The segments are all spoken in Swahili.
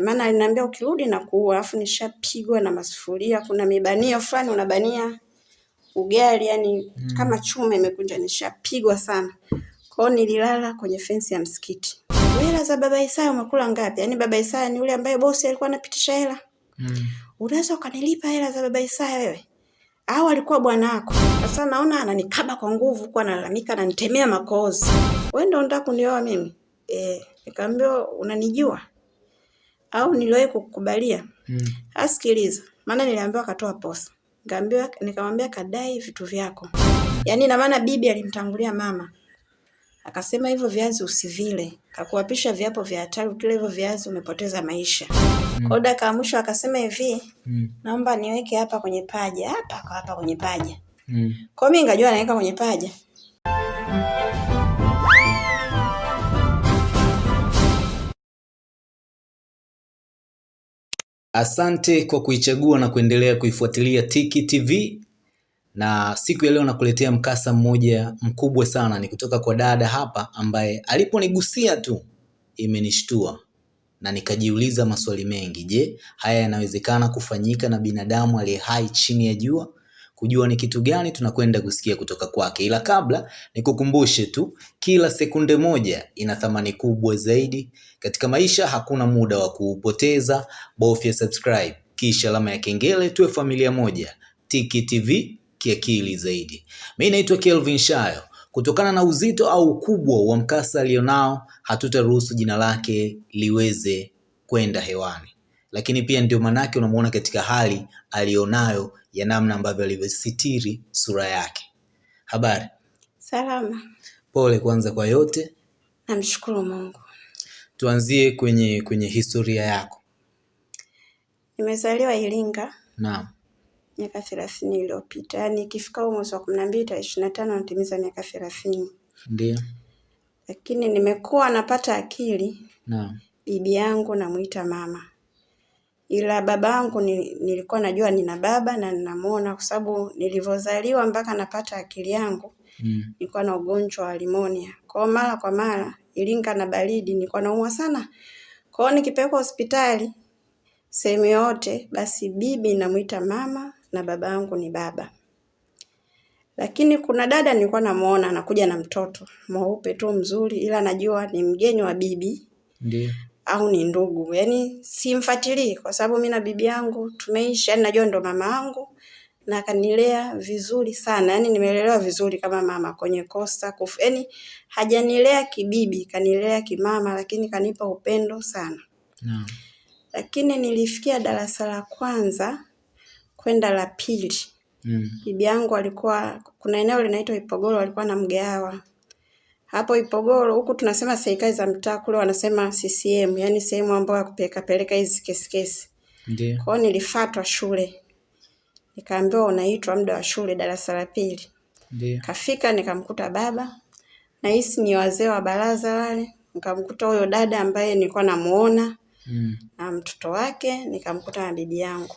maana aliniambia ukirudi na kuua, alafu nishapigwa na masufuria. Kuna mibanio fulani unabania ugali, yani mm. kama chuma imekunja, nishapigwa sana. Kwao nililala kwenye fensi ya msikiti. Hela za baba Isaya umekula ngapi? Yaani baba Isaya ni yule ambaye bosi alikuwa anapitisha hela. Mm. Unaweza ukanilipa hela za baba Isaya wewe? Au alikuwa bwana wako? Sasa naona ananikaba kwa nguvu, kwa analalamika, ananitemea makozi. Wewe ndio unataka kunioa mimi? Eh, nikamwambia unanijua? Au niliwahi kukubalia? Mm. Asikiliza, maana niliambiwa katoa posa. Nikaambiwa nikamwambia kadai vitu vyako. Yaani na maana bibi alimtangulia mama. Akasema hivyo viazi usivile. Kakuapisha viapo vya hatari ukila hivyo viazi umepoteza maisha. Mm. Kwa dakika ya mwisho akasema hivi, mm. naomba niweke hapa kwenye paja, hapa kwa hapa kwenye paja. Mm. Kwa mimi ngajua naweka kwenye paja. Asante kwa kuichagua na kuendelea kuifuatilia Tiki TV, na siku ya leo nakuletea mkasa mmoja mkubwa sana. Ni kutoka kwa dada hapa ambaye aliponigusia tu imenishtua na nikajiuliza maswali mengi. Je, haya yanawezekana kufanyika na binadamu aliye hai chini ya jua? Kujua ni kitu gani tunakwenda kusikia kutoka kwake. Ila kabla nikukumbushe tu, kila sekunde moja ina thamani kubwa zaidi katika maisha. Hakuna muda wa kuupoteza, bofya subscribe kisha alama ya kengele, tuwe familia moja. Tiki TV kiakili zaidi. Mimi naitwa Kelvin Shayo. Kutokana na uzito au ukubwa wa mkasa alionao, hatutaruhusu jina lake liweze kwenda hewani lakini pia ndio manake unamuona katika hali alionayo ya namna ambavyo alivyositiri sura yake. Habari? Salama. Pole kwanza kwa yote. Namshukuru Mungu. Tuanzie kwenye kwenye historia yako. Nimezaliwa Iringa. Naam. Miaka thelathini iliyopita, yaani ikifika mwezi wa kumi na mbili tarehe ishirini na tano natimiza miaka thelathini. Ndio. Lakini nimekuwa napata akili. Naam. Bibi yangu namuita mama ila babangu ni, nilikuwa najua nina baba na ninamuona kwa sababu nilivyozaliwa mpaka napata akili yangu mm. nilikuwa na ugonjwa wa limonia. Kwa mara kwa mara ilinga na baridi nilikuwa naumwa sana. kwao, nikipelekwa hospitali sehemu yote, basi bibi namuita mama na baba yangu ni baba. Lakini kuna dada nilikuwa namuona anakuja na mtoto mweupe tu mzuri, ila najua ni mgeni wa bibi. Ndiyo au ni ndugu, yaani simfuatilii kwa sababu mimi na bibi yangu tumeishi, yani najua ndo mama yangu na akanilea vizuri sana, yani nimelelewa vizuri kama mama kwenye kosta kufu, yani hajanilea kibibi, kanilea kimama, lakini kanipa upendo sana. No. Lakini nilifikia darasa la kwanza kwenda la pili. Mm. bibi yangu alikuwa, kuna eneo linaitwa Ipogoro, alikuwa na mgahawa hapo Ipogoro huku tunasema serikali za mtaa, kule wanasema CCM, yani sehemu ambayo ya kupeleka peleka hizi kesi kesi. Ndio. Kwa hiyo nilifuatwa shule, nikaambiwa unaitwa muda wa shule darasa la pili. Ndio. Kafika nikamkuta baba na hisi ni wazee wa baraza wale, nikamkuta huyo dada ambaye nilikuwa namuona mm. na mtoto wake, nikamkuta na bibi yangu.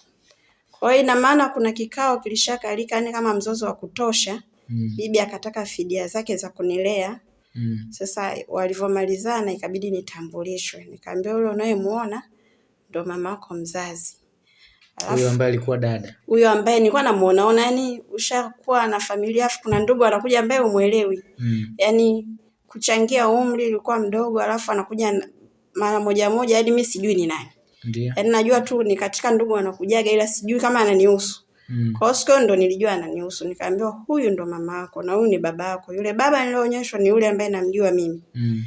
Kwa hiyo ina maana kuna kikao kilishakalika, yani kama mzozo wa kutosha mm. bibi akataka fidia zake za kunilea Mm. Sasa walivyomalizana ikabidi nitambulishwe, nikaambia yule unayemuona ndo mama wako mzazi. Huyo ambaye alikuwa dada, huyo ambaye nilikuwa namuonaona, yani ushakuwa na familia afu kuna ndugu anakuja ambaye umuelewi mm. yani kuchangia umri ulikuwa mdogo, alafu anakuja mara moja moja, hadi mimi sijui ni nani. Ndio. Yani najua tu ni katika ndugu anakujaga, ila sijui kama ananihusu. Mm. Kwa hiyo siku ndo nilijua ananihusu, nikaambiwa huyu ndo mama yako na huyu ni baba yako. Yule baba nilionyeshwa ni yule ambaye namjua mimi. Mm.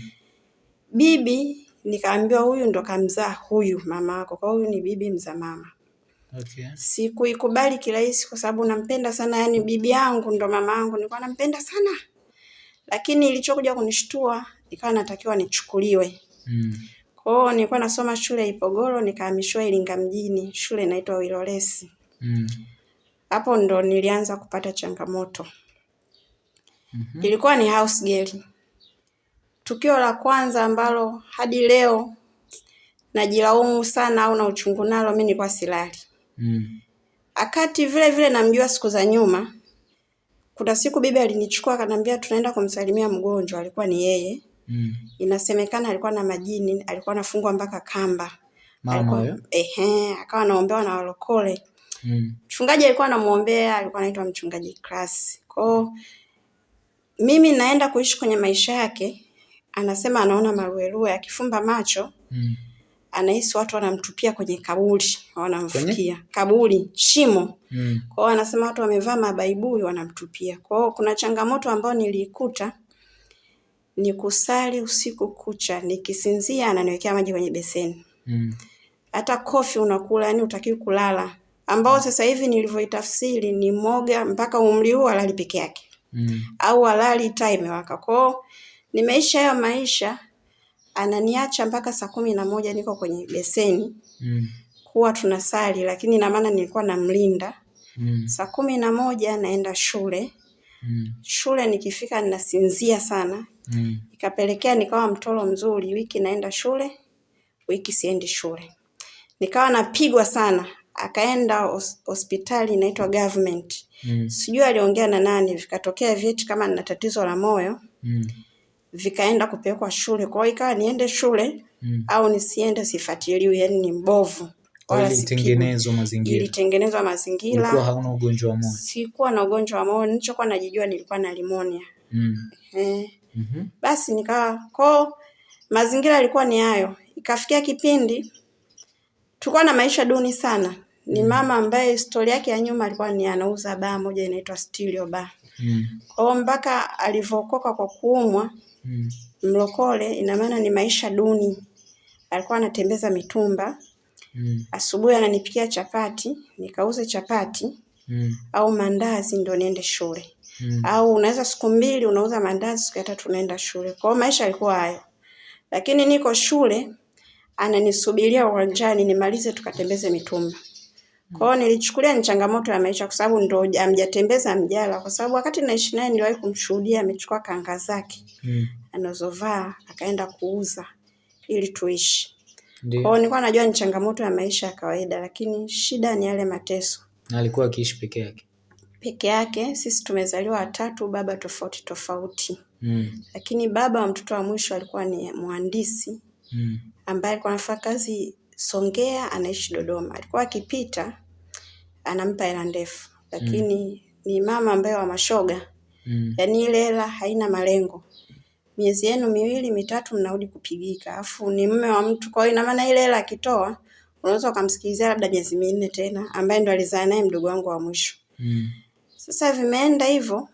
Bibi nikaambiwa huyu ndo kamzaa huyu mama yako, kwa huyu ni bibi mza mama. Okay. Sikuikubali kirahisi kwa sababu nampenda sana, yani bibi yangu ndo mama yangu, nilikuwa nampenda sana. Lakini ilichokuja kunishtua ikawa natakiwa nichukuliwe. Mm. Kwa hiyo nilikuwa nasoma shule Ipogoro, nikahamishwa Iringa mjini, shule inaitwa Wilolesi. Mm hapo ndo nilianza kupata changamoto. mm -hmm. Ilikuwa ni house girl. Tukio la kwanza ambalo hadi leo najilaumu sana au na uchungu nalo, mimi nilikuwa silali. mm. Akati vile vile namjua siku za nyuma, kuna siku bibi alinichukua akanambia tunaenda kumsalimia mgonjwa, alikuwa ni yeye. mm. Inasemekana alikuwa na majini, alikuwa anafungwa mpaka kamba, Mama ehe, akawa anaombewa na walokole mm. Mchungaji alikuwa anamuombea, alikuwa anaitwa mchungaji Class. Kwao mimi naenda kuishi kwenye maisha yake, anasema anaona maruerue, akifumba macho mm. anahisi watu wanamtupia kwenye kaburi, wanamfukia kaburi, shimo mm. kwao. Anasema watu wamevaa mabaibui wanamtupia kwao. Kuna changamoto ambayo niliikuta ni kusali usiku kucha, nikisinzia ananiwekea maji kwenye beseni mm. hata kofi unakula, yani utakiwi kulala, ambao sasa hivi nilivyoitafsiri ni moga mpaka umri huu alali peke yake mm. au alali taa imewaka. Kwao nimeisha hayo maisha, ananiacha mpaka saa kumi na moja niko kwenye beseni mm. kuwa tunasali, lakini ina maana nilikuwa namlinda mm. saa kumi na moja naenda shule mm. shule nikifika ninasinzia sana mm. ikapelekea nikawa mtoro mzuri, wiki naenda shule, wiki siendi shule, nikawa napigwa sana. Akaenda hos hospitali inaitwa government mm. sijui aliongea na nani, vikatokea vyeti kama nina tatizo la moyo mm. vikaenda kupelekwa shule. Kwa hiyo ikawa niende shule mm. au nisiende, sifuatiliwi, yani ni mbovu. Ilitengenezwa mazingira, ilitengenezwa mazingira. Hauna ugonjwa wa moyo? Sikuwa na ugonjwa wa moyo, nilichokuwa najijua nilikuwa na limonia mm. eh. mm -hmm. Basi nikawa koo mazingira yalikuwa ni hayo. Ikafikia kipindi tulikuwa na maisha duni sana. Ni mama ambaye stori yake ya nyuma alikuwa ni anauza baa moja inaitwa Stilio Bar. Mm. Kwa mpaka alivyokoka kwa kuumwa mm. mlokole, ina maana ni maisha duni. Alikuwa anatembeza mitumba mm. asubuhi ananipikia chapati nikauze chapati mm. au mandazi ndo niende shule mm. au unaweza siku mbili unauza mandazi, siku ya tatu unaenda shule. Kwa hiyo maisha yalikuwa hayo, lakini niko shule ananisubiria uwanjani nimalize tukatembeze mitumba. Kwa hiyo nilichukulia ni changamoto ya maisha, kwa sababu ndo amjatembeza mjala, kwa sababu wakati naishi naye niliwahi kumshuhudia amechukua kanga zake mm. anazovaa akaenda kuuza ili tuishi. Kwa hiyo nilikuwa najua ni changamoto ya maisha ya kawaida, lakini shida ni yale mateso. Na alikuwa akiishi peke yake? Peke yake. Sisi tumezaliwa watatu, baba tofauti tofauti mm. lakini baba wa mtoto wa mwisho alikuwa ni mhandisi mm. ambaye alikuwa anafanya kazi Songea, anaishi Dodoma. Alikuwa akipita anampa hela ndefu, lakini mm. ni mama ambaye wa mashoga mm. yaani ile hela haina malengo miezi yenu miwili mitatu mnarudi kupigika, afu ni mume wa mtu. Kwa hiyo ina maana ile hela akitoa unaweza ukamsikilizia labda miezi minne tena, ambaye ndo alizaa naye mdogo wangu wa mwisho mm. Sasa vimeenda hivyo.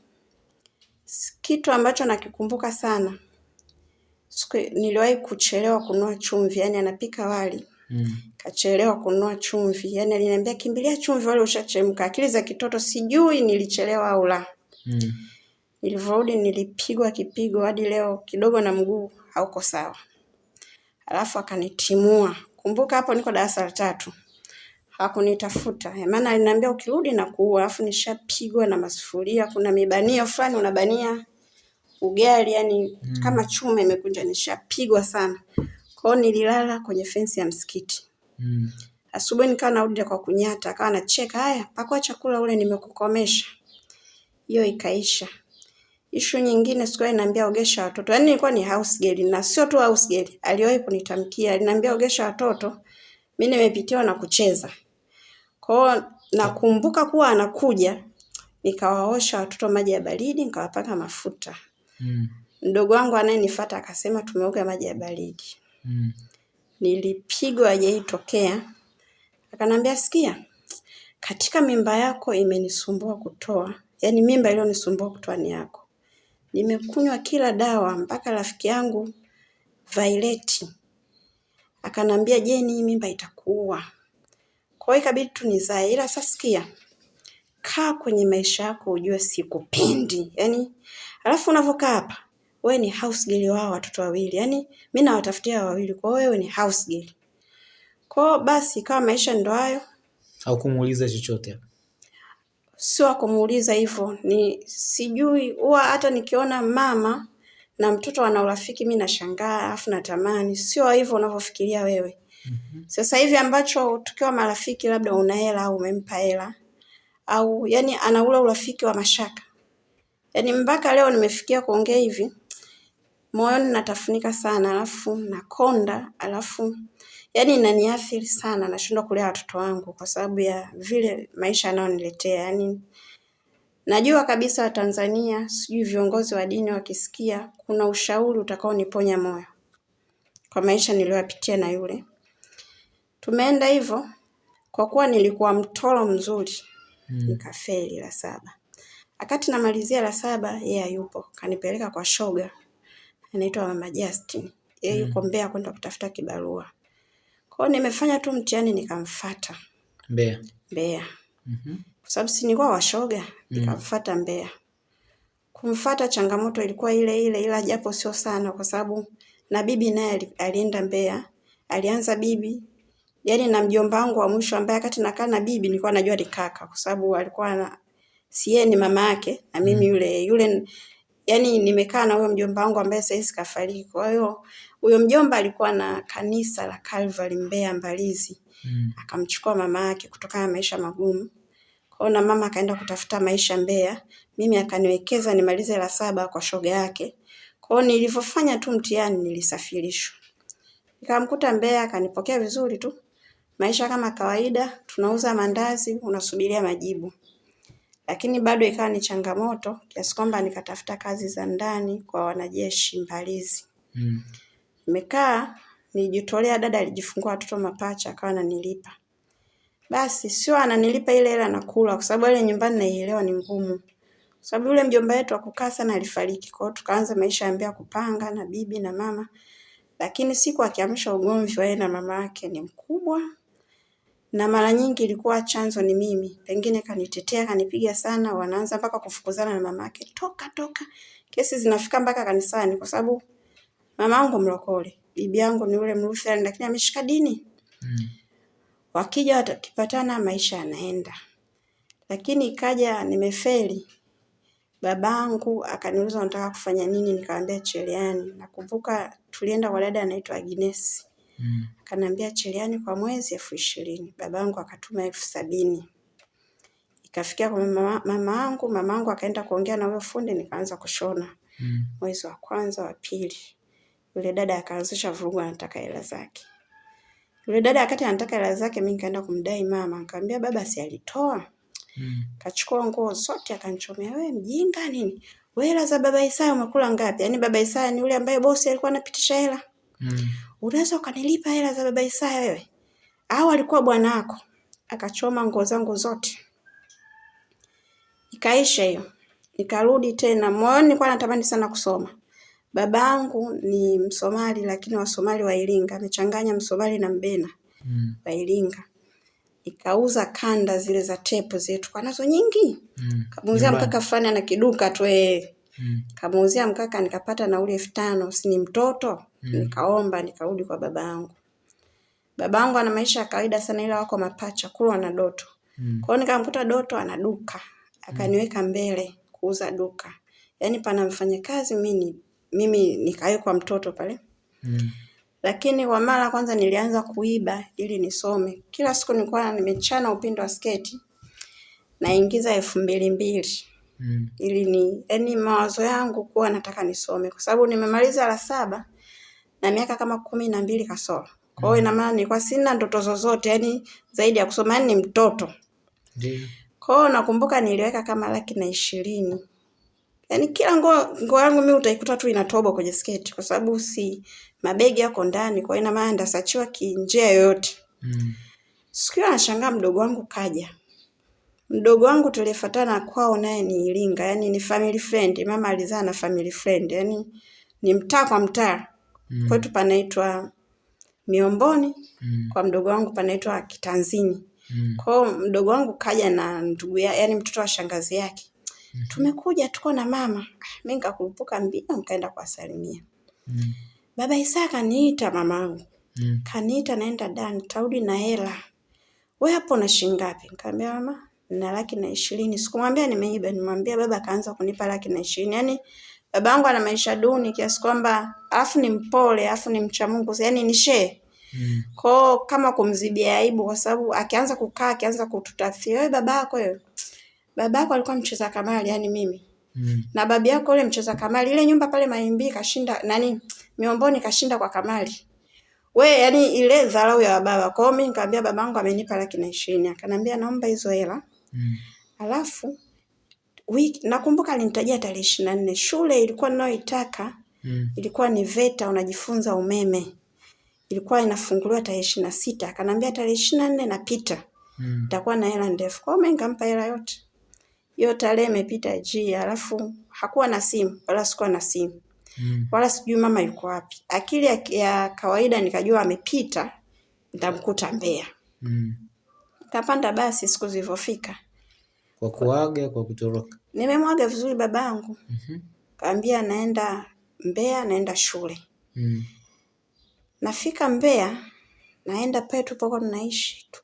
Kitu ambacho nakikumbuka sana, siku niliwahi kuchelewa kunua chumvi, yani anapika wali mm. kachelewa kununua chumvi, yani aliniambia kimbilia chumvi, wale ushachemka. Akili za kitoto, sijui nilichelewa au la mm. Nilivyorudi nilipigwa kipigo hadi leo kidogo na mguu hauko sawa. Alafu akanitimua. Kumbuka hapo niko darasa la tatu. Hakunitafuta. Maana aliniambia ukirudi na kuua, alafu nishapigwa na masufuria, kuna mibanio fulani unabania ugali yani mm. kama chuma imekunja, nishapigwa sana. Kwa hiyo nililala kwenye fensi ya msikiti. Mm. Asubuhi nikawa narudi kwa kunyata, akawa anacheka, haya pakua chakula ule nimekukomesha. Hiyo ikaisha. Ishu nyingine sikuwa niambia ogesha watoto. Yaani nilikuwa ni house girl na sio tu house girl. Aliwahi kunitamkia, aliniambia ogesha watoto. Mimi nimepitiwa na kucheza. Kwa hiyo nakumbuka kuwa anakuja nikawaosha watoto maji ya baridi, nikawapaka mafuta. Mm. Mdogo wangu anayenifuata akasema tumeoga maji ya baridi. Mm. Nilipigwa hajaitokea. Akanambia sikia, katika mimba yako imenisumbua kutoa. Yaani mimba iliyonisumbua kutoa ni yako nimekunywa kila dawa mpaka rafiki yangu Violet akanambia, Jeni, hii mimba itakuua. Kwa hiyo ikabidi tu nizae, ila sasa sikia, kaa kwenye maisha yako ujue sikupendi. Yani alafu unavyokaa hapa wewe ni house girl wao watoto wawili, yani mimi nawatafutia wawili, kwa wewe ni house girl. Kwa basi kama maisha ndo hayo. Au kumuuliza chochote? sio kumuuliza hivyo, ni sijui, huwa hata nikiona mama na mtoto ana urafiki mimi nashangaa, afu natamani sio hivyo unavyofikiria wewe. mm -hmm. Sasa hivi ambacho tukiwa marafiki, labda una hela au umempa hela au yani ana ule urafiki wa mashaka, yani mpaka leo nimefikia kuongea hivi moyoni natafunika sana, alafu nakonda, alafu yani inaniathiri sana, nashindwa kulea watoto wangu kwa sababu ya vile maisha yanayoniletea. yani najua kabisa Watanzania, sijui viongozi wa dini wakisikia, kuna ushauri utakaoniponya moyo kwa maisha niliyoyapitia na yule. Tumeenda hivyo kwa kuwa nilikuwa mtoro mzuri mm. nikafeli la saba. Wakati namalizia la saba, yeye yupo kanipeleka kwa shoga anaitwa Mama Justin, yeye yuko mm. Mbeya kwenda kutafuta kibarua. Kwa hiyo nimefanya tu mtihani nikamfuata Mbeya. Mbeya. Mm -hmm. Kwa sababu si nilikuwa washoga, mm. nikamfuata Mbeya. Kumfuata changamoto ilikuwa ile ile, ila japo sio sana, kwa sababu na bibi naye alienda Mbeya, alianza bibi yaani na mjomba wangu wa mwisho ambaye wakati nakaa na bibi nilikuwa najua ni kaka, kwa sababu alikuwa na si yeye ni mama yake na mimi mm. yule yule yani nimekaa na huyo mjomba wangu ambaye sasa hivi kafariki. Kwa hiyo huyo mjomba alikuwa na kanisa la Calvary Mbeya Mbalizi. Mm. Akamchukua mama yake kutokana na maisha magumu. Kwa hiyo na mama akaenda kutafuta maisha Mbeya. Mimi akaniwekeza nimalize la saba kwa shoga yake. Kwa hiyo nilivyofanya tu mtihani nilisafirishwa. Nikamkuta Mbeya akanipokea vizuri tu. Maisha kama kawaida, tunauza mandazi, unasubiria majibu. Lakini bado ikawa ni changamoto kiasi kwamba nikatafuta kazi za ndani kwa wanajeshi Mbalizi. Mm. Nimekaa nijitolea, dada alijifungua watoto mapacha akawa ananilipa. Basi sio ananilipa ile hela nakula, kwa sababu ile nyumbani naielewa ni ngumu. Kwa sababu yule mjomba wetu akukaa sana alifariki, kwa hiyo tukaanza maisha ya kupanga na bibi na mama. Lakini siku akiamsha ugomvi wa yeye na mama yake ni mkubwa na mara nyingi ilikuwa chanzo ni mimi, pengine kanitetea, kanipiga sana, wanaanza mpaka kufukuzana na mamake, toka toka. Kesi zinafika mpaka kanisani, kwa sababu mama yangu mlokole, bibi yangu ni yule Mlutheri, lakini ameshika dini mm. Wakija watakipatana, maisha yanaenda. Lakini ikaja nimefeli, babangu akaniuliza nataka kufanya nini, nikamwambia cheleani. Nakumbuka tulienda kwa dada anaitwa Agnes mm. Akaniambia cheliani kwa mwezi elfu ishirini. Babangu akatuma elfu sabini. Ikafikia kwa mama, yangu angu, mama yangu akaenda kuongea na huyo fundi nikaanza kushona. Mm. Mwezi wa kwanza wa pili. Yule dada akaanzisha vurugu anataka hela zake. Yule dada akati anataka hela zake mimi nikaenda kumdai mama, nikamwambia baba si alitoa. Mm. Kachukua nguo zote akanichomea, wewe mjinga nini? Wewe hela za baba Isaya umekula ngapi? Yaani baba Isaya ni yule ambaye bosi alikuwa anapitisha hela. Mm unaweza ukanilipa hela za baba Isaya wewe? Au alikuwa bwana wako? Akachoma nguo zangu zote. Ikaisha hiyo. Nikarudi tena moyoni nilikuwa natamani sana kusoma. Babangu ni Msomali lakini Wasomali wa Iringa, amechanganya Msomali na Mbena mm. wa Iringa. Nikauza kanda zile za tepu zetu kwa nazo nyingi. Mm. Kamuuzia mkaka fulani ana kiduka tu eh. Mm. Kamuuzia mkaka nikapata nauli elfu tano, si ni mtoto? Mm. Nikaomba nikarudi kwa baba yangu. Baba yangu ana maisha ya kawaida sana, ila wako mapacha Kulwa na Doto. mm. Kwa hiyo nikamkuta Doto ana duka, akaniweka mbele kuuza duka, yaani pana mfanyakazi mimi mimi nikawekwa mtoto pale mm. Lakini kwa mara kwanza nilianza kuiba ili nisome. Kila siku nilikuwa nimechana upindo wa sketi naingiza elfu mbili mbili mm. ili ni yaani mawazo yangu kuwa nataka nisome, kwa sababu nimemaliza la saba na miaka kama kumi na mbili kasoro. Kwa hiyo ina maana nilikuwa sina ndoto zozote yani zaidi ya kusoma, yani ni mtoto. Ndiyo. Kwa hiyo nakumbuka niliweka kama laki na ishirini. Yaani kila nguo nguo yangu mimi utaikuta tu inatobo kwenye sketi kwa sababu si mabegi yako ndani, kwa hiyo ina maana ndasachiwa kinjia yoyote. Mm. Siku hiyo nashangaa mdogo wangu kaja. Mdogo wangu tulifuatana kwao naye ni Iringa, yani ni family friend. Mama alizaa na family friend, yani ni mtaa kwa mtaa mm. kwetu panaitwa Miomboni mm. kwa mdogo wangu panaitwa Kitanzini mm. kwao mdogo wangu kaja na ndugu ya, yani mtoto wa shangazi yake mm -hmm. tumekuja tuko na mama mimi nikakurupuka mbio nikaenda kuwasalimia mm. baba Isa kaniita mamangu mm. kaniita naenda dani, tarudi na hela wewe hapo na shilingi ngapi nikamwambia mama na laki na ishirini sikumwambia nimeiba nimwambia baba akaanza kunipa laki na ishirini yani babangu ana maisha duni kiasi kwamba afu ni mpole alafu ni mcha Mungu yani ni she mm. kwao kama kumzibia aibu kwa sababu akianza kukaa akianza kututafia wewe babako wewe babako alikuwa mcheza kamari yani mimi mm. na babi yako yule mcheza kamari ile nyumba pale Maimbi kashinda nani Miomboni kashinda kwa kamari we, yani ile dharau ya baba. Kwa hiyo mimi nikamwambia babangu amenipa laki na ishirini, akanambia naomba hizo hela mm. alafu wiki nakumbuka alinitajia tarehe ishirini na nne. Shule ilikuwa ninayoitaka mm. ilikuwa ni VETA, unajifunza umeme, ilikuwa inafunguliwa tarehe ishirini na sita. Akanambia tarehe ishirini na nne napita mm. nitakuwa na hela ndefu. Kwa hiyo mimi nikampa hela yote. Hiyo tarehe imepita ji, alafu hakuwa na simu wala sikuwa na simu mm. wala sijui mama yuko wapi. Akili ya, ya kawaida nikajua amepita, nitamkuta Mbeya mm. Kapanda basi, siku zilivyofika kwa kuaga, kwa kutoroka, nimemwaga vizuri babangu mm -hmm. Kaambia naenda Mbeya, naenda shule mm. Nafika Mbeya, naenda pale tulipokuwa tunaishi tu,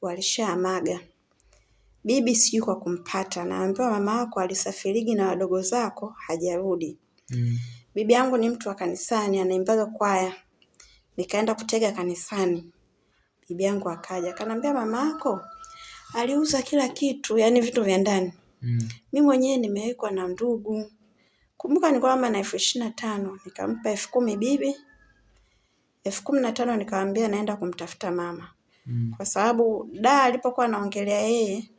bibi, sijui kwa kumpata, naambiwa mama yako alisafirigi na wadogo zako hajarudi mm. Bibi yangu ni mtu wa kanisani, anaimbaga kwaya. Nikaenda kutega kanisani, bibi yangu akaja akanambia, mama yako aliuza kila kitu, yani vitu vya ndani mm. Mi mwenyewe nimewekwa na ndugu. Kumbuka nilikuwa mama na elfu ishirini na tano nikampa elfu kumi bibi, elfu kumi na tano nikamwambia naenda kumtafuta mama mm. kwa sababu da alipokuwa anaongelea yeye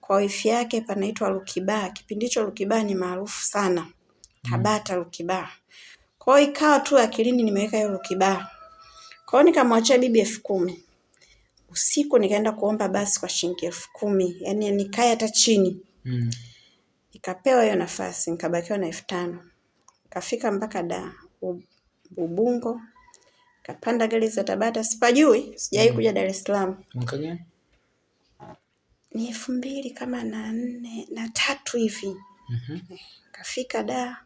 kwa wifi yake panaitwa Lukiba. Kipindi hicho Lukiba ni maarufu sana Tabata Lukiba. Kwa hiyo ikawa tu akilini nimeweka hiyo Lukiba. Kwa hiyo nikamwachia bibi elfu kumi. Usiku nikaenda kuomba basi kwa shilingi elfu kumi. Yaani nikae hata chini. Mm. Nikapewa hiyo nafasi, nikabakiwa na elfu tano. Kafika mpaka da Ubungo. Kapanda gari za Tabata, sipajui, sijai kuja Dar es Salaam. Mwaka gani? Ni elfu mbili kama na nne na tatu hivi. Mm -hmm. Kafika da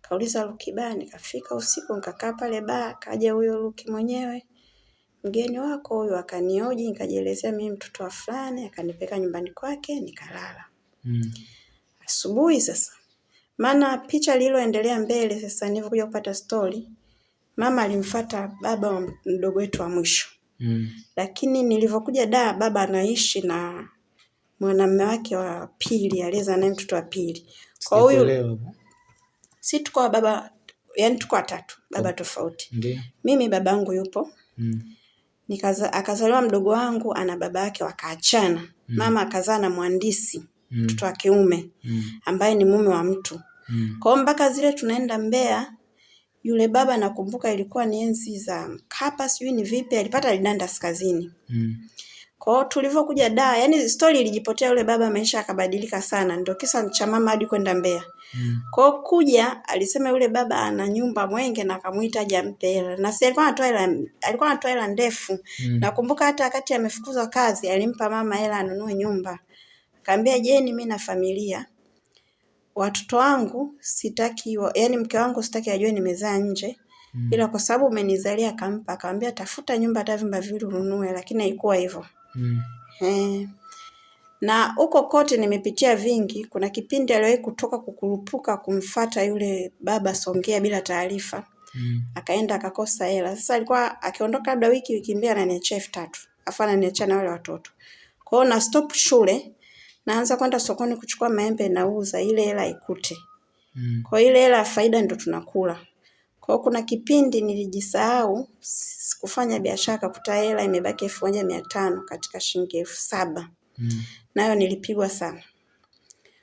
Kauliza Luki baa, nikafika usiku nikakaa pale baa, kaja huyo Luki mwenyewe. Mgeni wako huyo akanioji, nikajielezea mimi mtoto wa fulani, akanipeka nyumbani kwake, nikalala. Mm. Asubuhi sasa. Maana picha lililoendelea mbele sasa nilivyokuja kupata story, mama alimfata baba wa mdogo wetu wa mwisho. Mm. Lakini nilivyokuja da baba anaishi na mwanamume wake wa pili, aliyeza naye mtoto wa pili. Kwa huyu si tuko baba, yani tuko watatu, baba oh, tofauti. Ndi. Mimi babangu yupo mm. Nikaza, akazaliwa mdogo wangu ana baba yake wakaachana mm. Mama akazaa na mhandisi mm. Mtoto mm. wa kiume mm. ambaye ni mume wa mtu mm. Kwa hiyo mpaka zile tunaenda Mbeya, yule baba nakumbuka ilikuwa ni enzi za Mkapa, sijui ni vipi, alipata lidanda kazini. mm. Kwa hiyo tulivyokuja da, yani story ilijipotea, yule baba maisha akabadilika sana, ndio kisa cha mama hadi kwenda Mbeya. Mm. Kwa hiyo kuja alisema yule baba ana nyumba Mwenge na akamuita aje ampe hela. Na si alikuwa anatoa hela, alikuwa anatoa hela ndefu. Mm. Nakumbuka hata wakati amefukuzwa kazi alimpa mama hela anunue nyumba. Akamwambia Jeni, mimi na familia. Watoto wangu sitaki, yani mke wangu sitaki ajue nimezaa nje. Mm. Ila kwa sababu umenizalia kampa. akamwambia tafuta nyumba hata vyumba viwili ununue, lakini haikuwa hivyo. Mm. Eh. Na huko kote nimepitia vingi. Kuna kipindi aliwahi kutoka kukurupuka kumfata yule baba Songea bila taarifa. Mm. Akaenda akakosa hela. Sasa alikuwa akiondoka labda wiki wiki mbili ananiachia elfu tatu. Afu ananiachia na wale watoto. kwao, na stop shule naanza kwenda sokoni kuchukua maembe nauza ile hela ikute. Mm. Kwa ile hela ya faida ndo tunakula. Kwa kuna kipindi nilijisahau sikufanya biashara kakuta hela imebaki elfu moja mia tano katika shilingi elfu saba. Mm. Nayo nilipigwa sana.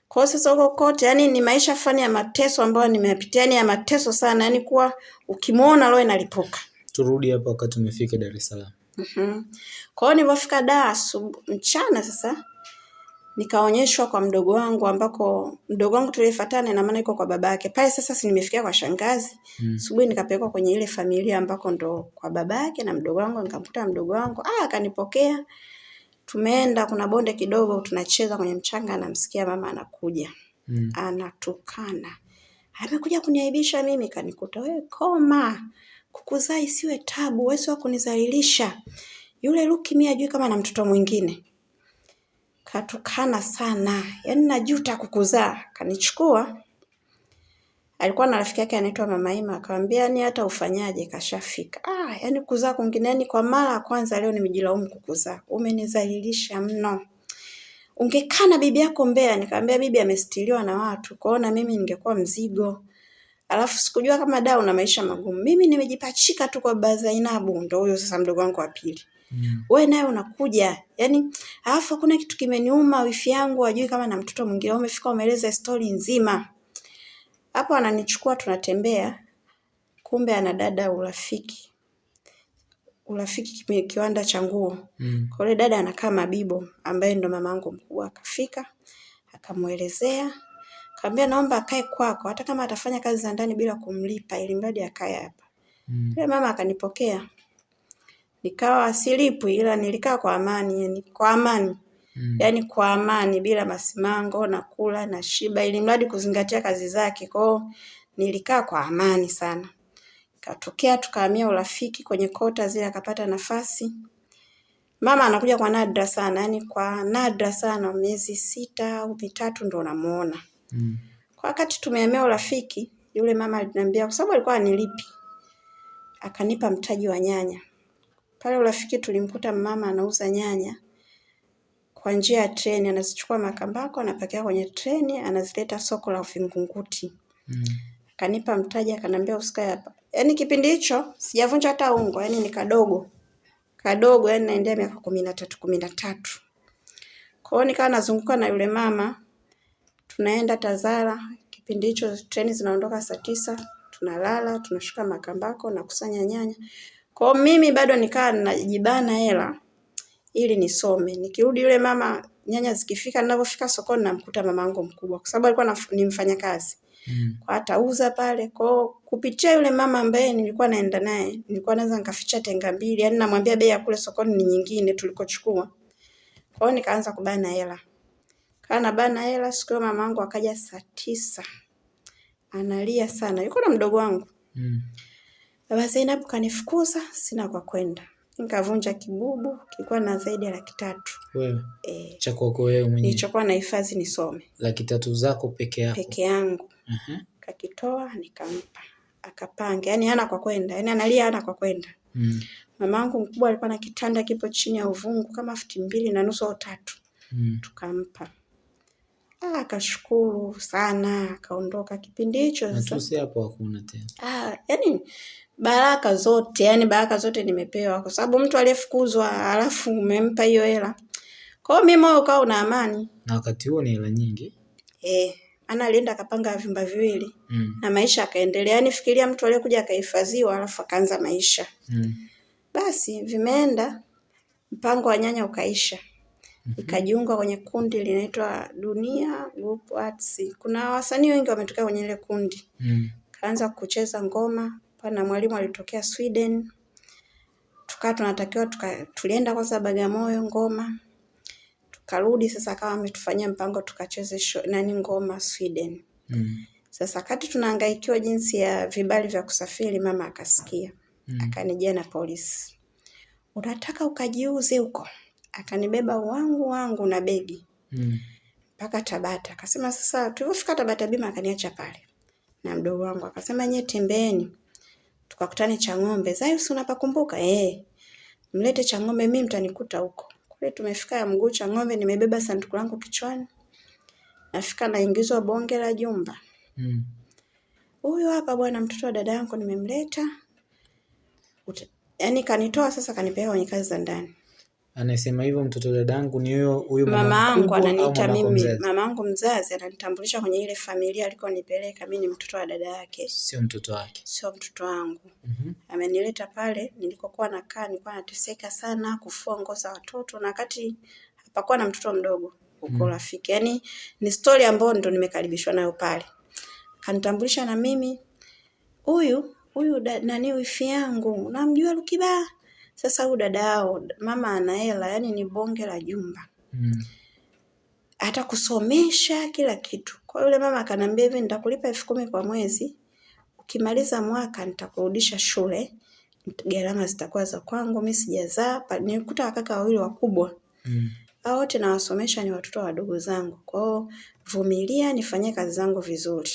Kwa hiyo sasa huko kote, yani ni maisha fani ya mateso ambayo nimeyapitia, yani ya mateso sana, yani kuwa ukimwona roho inalipuka. Turudi hapa wakati umefika Dar es Salaam. Mhm. Kwa hiyo nilipofika Dar mchana sasa nikaonyeshwa kwa mdogo wangu ambako mdogo wangu tulifuatana na maana iko kwa babake. Pale sasa si nimefikia kwa shangazi. Mm. Asubuhi nikapelekwa kwenye ile familia ambako ndo kwa babake na mdogo wangu nikamkuta mdogo wangu. Ah, akanipokea. Tumeenda kuna bonde kidogo tunacheza kwenye mchanga namsikia mama anakuja. Mm. Anatukana. Amekuja kuniaibisha mimi kanikuta wewe koma. Kukuzaa isiwe tabu, wewe sio kunizalilisha. Yule Luki mimi ajui kama na mtoto mwingine. Katukana sana. Yaani najuta kukuzaa. Kanichukua. Alikuwa na rafiki yake anaitwa Mama Ima akamwambia ni hata ufanyaje kashafika. Ah, yaani kuzaa kwingine yani kwa mara ya kwanza leo nimejilaumu kukuzaa. Umenizalilisha mno. Ungekaa na bibi yako Mbeya, nikamwambia bibi amestiliwa na watu. Kwa na mimi ningekuwa mzigo. Alafu sikujua kama da una maisha magumu. Mimi nimejipachika tu kwa baba Zainabu, ndo huyo sasa mdogo wangu wa pili. Mm. Wewe naye unakuja. Yaani alafu kuna kitu kimeniuma wifi yangu ajui kama na mtoto mwingine. Umefika umeeleza story nzima. Hapo ananichukua tunatembea. Kumbe ana dada urafiki. Urafiki kiwanda cha nguo. Mm. Kwa yule dada anakaa Mabibo ambaye ndo mamangu mkubwa akafika. Akamuelezea Kaambia naomba akae kwako hata kama atafanya kazi za ndani bila kumlipa ili mradi akae hapa. Mm. mama akanipokea. Nikawa silipwi ila nilikaa kwa amani, yani kwa amani. Mm. yani kwa amani bila masimango na kula na shiba ili mradi kuzingatia kazi zake. Kwao nilikaa kwa amani sana. Katokea tukahamia urafiki kwenye kota zile akapata nafasi. Mama anakuja kwa nadra sana, yani kwa nadra sana miezi sita au mitatu ndo namuona. Mm. Kwa wakati tumehamia urafiki, yule mama aliniambia kwa sababu alikuwa anilipi. Akanipa mtaji wa nyanya. Pale urafiki tulimkuta mama anauza nyanya kwa njia ya treni, anazichukua Makambako, anapakia kwenye treni, anazileta soko la Vingunguti. Mm. Akanipa mtaji, akanambia usikae hapa. Yaani kipindi hicho sijavunja hata ungo, yaani ni kadogo. Kadogo, yaani naendea miaka kumi na tatu, kumi na tatu. Kwa hiyo nikawa nazunguka na yule mama tunaenda Tazara. Kipindi hicho treni zinaondoka saa tisa, tunalala, tunashuka Makambako na kusanya nyanya. Kwa mimi bado nikaa najibana hela ili nisome. Nikirudi yule mama nyanya zikifika, ninapofika sokoni namkuta mamangu mkubwa, kwa sababu alikuwa ni mfanyakazi mm. kwa atauza pale. Kwa kupitia yule mama ambaye nilikuwa naenda naye, nilikuwa naweza nikaficha tenga mbili, yani namwambia bei ya kule sokoni ni nyingine tulikochukua. Kwa hiyo nikaanza kubana hela. Kana bana hela, siku hiyo mamangu akaja saa tisa. Analia sana. Yuko na mdogo wangu. Mm. Baba Zainab kanifukuza, sina kwa kwenda. Nikavunja kibubu, kilikuwa na zaidi ya laki tatu. Wewe? Eh. Cha kwako wewe mwenyewe. Nilichokuwa na hifadhi nisome. Laki tatu zako peke yako. Peke yangu. Uh -huh. Kakitoa nikampa. Akapanga. Yaani hana kwa kwenda. Yaani analia hana kwa kwenda. Mm. Mamangu mkubwa alikuwa na kitanda kipo chini ya uvungu kama futi mbili na nusu au tatu. Mm. Tukampa. Ah, akashukuru sana akaondoka. Kipindi hicho sasa hapo hakuna tena. Ah, yani baraka zote, yani baraka zote nimepewa kwa sababu mtu aliyefukuzwa alafu umempa hiyo hela. Kwa hiyo mimi moyo ukawa una amani. Na wakati huo ni hela nyingi. Eh, ana alienda akapanga vyumba viwili mm. na maisha akaendelea. Yani fikiria mtu aliyekuja akahifadhiwa alafu akaanza maisha. Mm. Basi vimeenda mpango wa nyanya ukaisha. mm -hmm. Ikajiunga kwenye kundi linaitwa Dunia Group Arts. Kuna wasanii wengi wametokea kwenye ile kundi. Mm. Kaanza kucheza ngoma, pana mwalimu alitokea Sweden. Tukawa tunatakiwa tuka, tulienda kwanza Bagamoyo ngoma. Tukarudi sasa kama ametufanyia mpango tukacheze show nani ngoma Sweden. Mm. Sasa kati tunahangaikiwa jinsi ya vibali vya kusafiri, mama akasikia. Mm. Akanijia na polisi. Unataka ukajiuze huko? akanibeba wangu wangu na begi mm. mpaka mm. Tabata. Akasema sasa, tulivyofika Tabata bima akaniacha pale na mdogo wangu akasema, nyie tembeeni tukakutane Chang'ombe. Zaius, unapakumbuka? Eh, mlete Chang'ombe, mimi mtanikuta huko. Kule tumefika ya mguu Chang'ombe, nimebeba sanduku langu kichwani, nafika naingizwa bonge la jumba mm. Huyu hapa bwana, mtoto wa dada yangu nimemleta. Yaani kanitoa sasa, kanipeleka kwenye kazi za ndani Anasema hivyo mtoto dadangu ni huyo huyo mama yangu ananiita mimi, mama yangu mzazi ananitambulisha kwenye ile familia alikonipeleka. Mimi ni mtoto wa dada yake, sio mtoto wake, sio mtoto wangu. mm -hmm. Amenileta pale nilikokuwa nakaa, nilikuwa nateseka sana kufua nguo za watoto, na wakati hapakuwa na mtoto mdogo huko mm. rafiki. Yani ni story ambayo ndo nimekaribishwa nayo pale. Kanitambulisha na mimi, huyu huyu nani wifi yangu, namjua Lukiba sasa huyu dada yao mama ana hela, yani ni bonge la jumba mm. hata kusomesha kila kitu. Kwa yule mama akanambia hivi, nitakulipa elfu kumi kwa mwezi, ukimaliza mwaka nitakurudisha shule, gharama zitakuwa za kwangu, mimi sijazaa. Nilikuta wakaka wawili wakubwa mm. hao wote nawasomesha, ni watoto wadogo zangu. Kwa hiyo vumilia, nifanyie kazi zangu vizuri.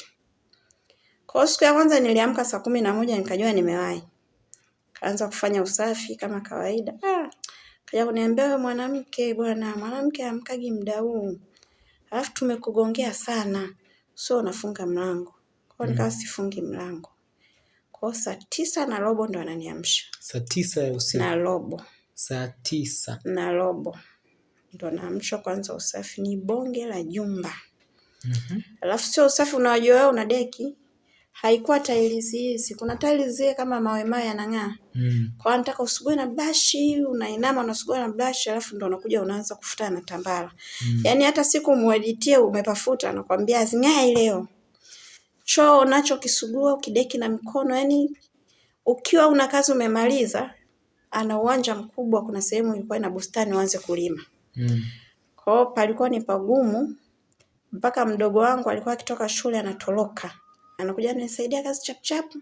Kwa siku ya kwanza niliamka saa kumi na moja nikajua nimewahi kaanza kufanya usafi kama kawaida. Ah, kaja kuniambia wewe mwanamke bwana, mwanamke amkagi muda huu. Alafu tumekugongea sana. sio unafunga mlango. Kwa hiyo nikawa sifungi mlango. Kwa hiyo saa tisa na robo ndo ananiamsha. Saa tisa ya usiku. Na robo. Saa tisa. Na robo. Ndo naamshwa kwanza usafi ni bonge la jumba. Mhm. Alafu sio usafi unawajua wewe una deki. Haikuwa tiles hizi. Kuna tiles zile kama mawe mawe yanang'aa. Mm. Kwa hiyo nataka usugue na brush, unainama unasugua na brush alafu ndo unakuja unaanza kufuta na tambara. Mm. Yaani hata siku mueditie umepafuta nakwambia zing'ae leo. Choo unachokisugua ukideki na mikono yani ukiwa una kazi umemaliza ana uwanja mkubwa kuna sehemu ilikuwa ina bustani uanze kulima. Mm. Kwa hiyo palikuwa ni pagumu mpaka mdogo wangu alikuwa akitoka shule anatoroka. Anakuja anisaidia kazi chap chap.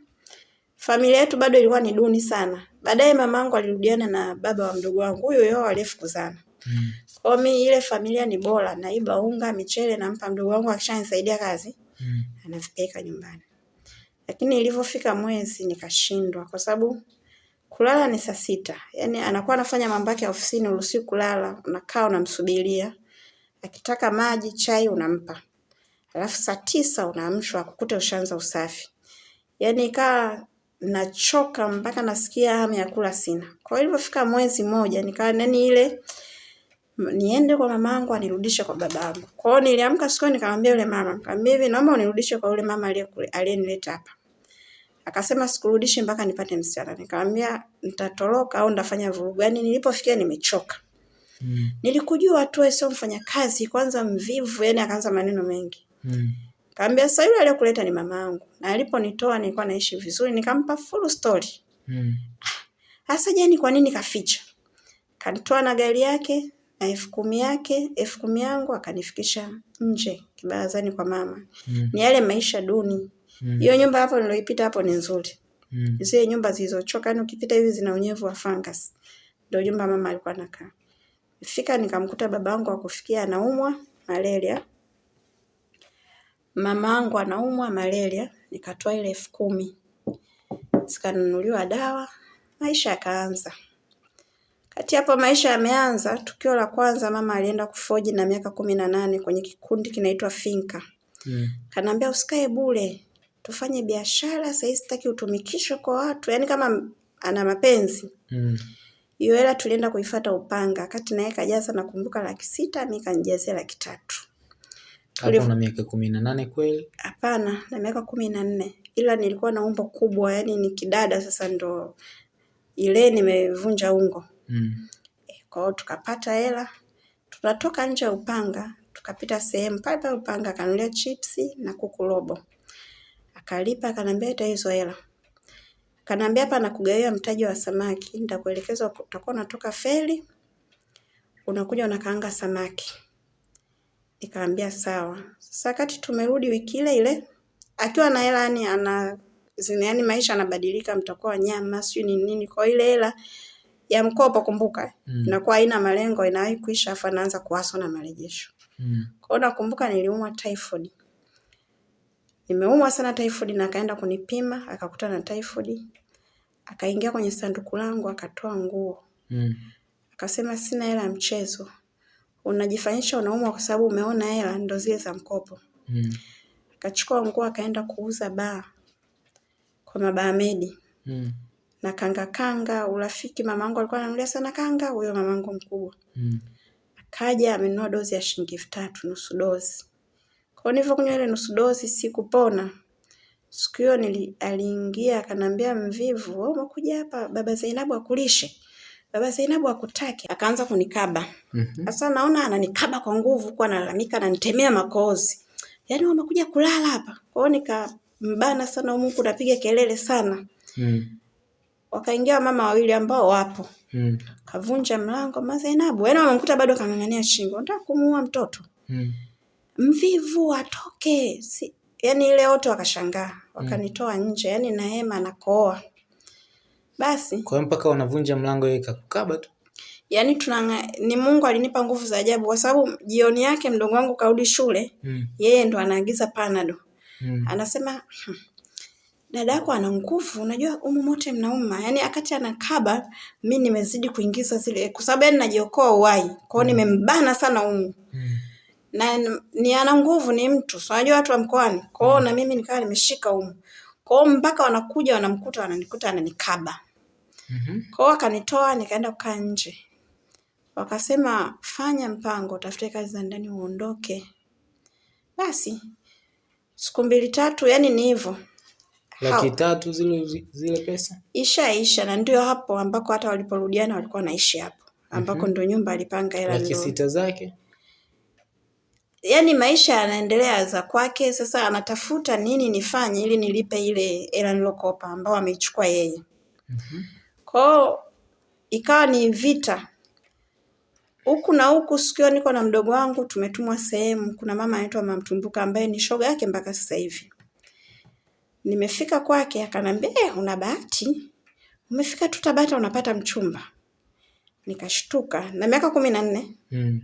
Familia yetu bado ilikuwa ni duni sana. Baadaye mamangu alirudiana na baba wa mdogo wangu huyo yao aliyefukuzana. Mm. Kwa mimi ile familia ni bora, naiba unga, michele nampa mdogo wangu akishanisaidia kazi, Mm. anavipeleka nyumbani. Lakini ilivyofika mwezi nikashindwa kwa sababu kulala ni saa sita. Yaani anakuwa anafanya mambo yake ofisini uruhusiwi kulala, unakaa unamsubiria. Akitaka maji, chai unampa. Alafu saa tisa unaamshwa kukuta ushaanza usafi. Yaani ikawa nachoka mpaka nasikia hamu ya kula sina. Kwa hiyo ilivyofika mwezi mmoja nikawa nani ile niende kwa mamangu anirudishe kwa babangu. Kwa hiyo niliamka siku nikamwambia yule mama, nikamwambia hivi naomba unirudishe kwa yule mama aliyenileta hapa. Akasema sikurudishe mpaka nipate msichana. Nikamwambia nitatoroka au nitafanya vurugu. Yaani nilipofikia nimechoka. Mm. Nilikujua tu sio mfanyakazi, kwanza mvivu, yani akaanza maneno mengi. Mm. Kaambia sasa yule aliyokuleta ni mamangu. Na aliponitoa nilikuwa naishi vizuri, nikampa full story. Mm. Hasa jeni kwa nini kaficha? Kanitoa na gari yake na elfu kumi yake, elfu kumi yangu akanifikisha nje kibarazani kwa mama. Mm. Ni yale maisha duni. Hiyo Mm. Nyumba hapo niloipita hapo ni nzuri. Mm. Zile nyumba zilizochoka yani ukipita hivi zina unyevu wa fungus. Ndio nyumba mama alikuwa anakaa. Fika nikamkuta babangu akufikia anaumwa malaria. Mamangu anaumwa malaria, nikatoa ile elfu kumi. Zikanunuliwa dawa, maisha yakaanza. Kati hapo maisha yameanza, tukio la kwanza mama alienda kufoji na miaka kumi na nane kwenye kikundi kinaitwa Finka. Mm. Kanaambia usikae bure, tufanye biashara, sasa sitaki utumikishwe kwa watu, yaani kama ana mapenzi. Mm. Hiyo hela tulienda kuifuata Upanga, kati naye kajaza nakumbuka laki sita, mi kanijazia laki tatu. Hapo una miaka kumi na nane kweli? Hapana, na miaka kumi na nne, ila nilikuwa na umbo kubwa, yani ni kidada. Sasa ndo ile nimevunja ungo. Mm. Kwa hiyo tukapata hela, tunatoka nje ya Upanga, tukapita sehemu pale pale Upanga, akanulia chipsi na kuku robo, akalipa, akaniambia ita hizo hela. Akaniambia hapa nakugawia mtaji wa samaki, nitakuelekeza utakuwa unatoka feri, unakuja unakaanga samaki. Nikamwambia sawa. Sasa wakati tumerudi wiki ile ile, akiwa na hela yani ana zina yani maisha anabadilika, mtakuwa wanyama sijui ni nini. Kwa ile hela ya mkopo, kumbuka Mm. inakuwa haina malengo, inawahi kuisha, afa naanza kuwaso na marejesho. Mm. Kwa hiyo nakumbuka niliumwa typhoid. Nimeumwa sana typhoid na akaenda kunipima, akakuta na typhoid. Akaingia kwenye sanduku langu akatoa nguo. Mm. Akasema sina hela ya mchezo. Unajifanyisha unaumwa kwa sababu umeona hela ndo zile za mkopo. Mm. Akachukua nguo akaenda kuuza baa kwa mabaamedi Mm. na kanga kanga, urafiki. Mamangu alikuwa ananunulia sana kanga, huyo mamangu mkubwa. Mm. Akaja amenunua dozi ya shilingi elfu tatu nusu dozi. Kwa hivyo nilivyokunywa ile nusu dozi sikupona. Siku hiyo nili, aliingia akanambia Mvivu, wewe umekuja hapa baba Zainabu akulishe. Baba Zainabu akutaki, akaanza kunikaba. Mhm. Sasa naona ananikaba kwa nguvu, kwa analalamika ananitemea makozi. Yaani wamekuja kulala hapa. Kwa hiyo nikambana sana huko, napiga kelele sana. Mm. Wakaingia mama wawili ambao wapo. Mm. Kavunja mlango, Mama Zainabu. Yaani wamemkuta bado kang'ang'ania shingo. Nataka kumuua mtoto. Mm. Mvivu atoke. Si, yaani ile wote wakashangaa. Wakanitoa nje, yaani na hema nakooa. Basi, Kwa hiyo mpaka wanavunja mlango yeye kakukaba tu. yaani tunanga ni Mungu alinipa nguvu za ajabu kwa sababu jioni yake mdogo wangu karudi shule, Mm. yeye ndo anaagiza panado. Mm. Anasema "Hmm, dada yako ana nguvu, unajua umu mote mnauma. Yaani akati anakaba, mi nimezidi kuingiza zile kwa sababu yaani najiokoa uhai. Kwa hiyo nimembana sana umu. Mm. na ni ana nguvu, ni mtu so, unajua watu wa mkoani kwao, na mimi nikawa nimeshika humu kwao, mpaka wanakuja wanamkuta, wananikuta ananikaba Mhm. kwao, akanitoa nikaenda kukaa nje, wakasema fanya mpango, utafute kazi za ndani uondoke. Basi siku mbili tatu, yani ni hivyo Laki Hao. tatu zile zile pesa? ishaisha, na ndio hapo ambako hata waliporudiana walikuwa wanaishi hapo ambako ndio nyumba alipanga hela Laki sita zake? yani maisha yanaendelea za kwake. Sasa anatafuta nini nifanye ili nilipe ile hela nilokopa ambao ameichukua yeye. Kwao ikawa ni vita huku na huku. Sikio niko na mdogo wangu, tumetumwa sehemu, kuna mama anaitwa Mama Mtumbuka ambaye ni shoga yake mpaka sasa hivi. Nimefika kwake akanambia, eh, una bahati, umefika tu Tabata unapata mchumba. Nikashtuka na miaka kumi na nne Mm.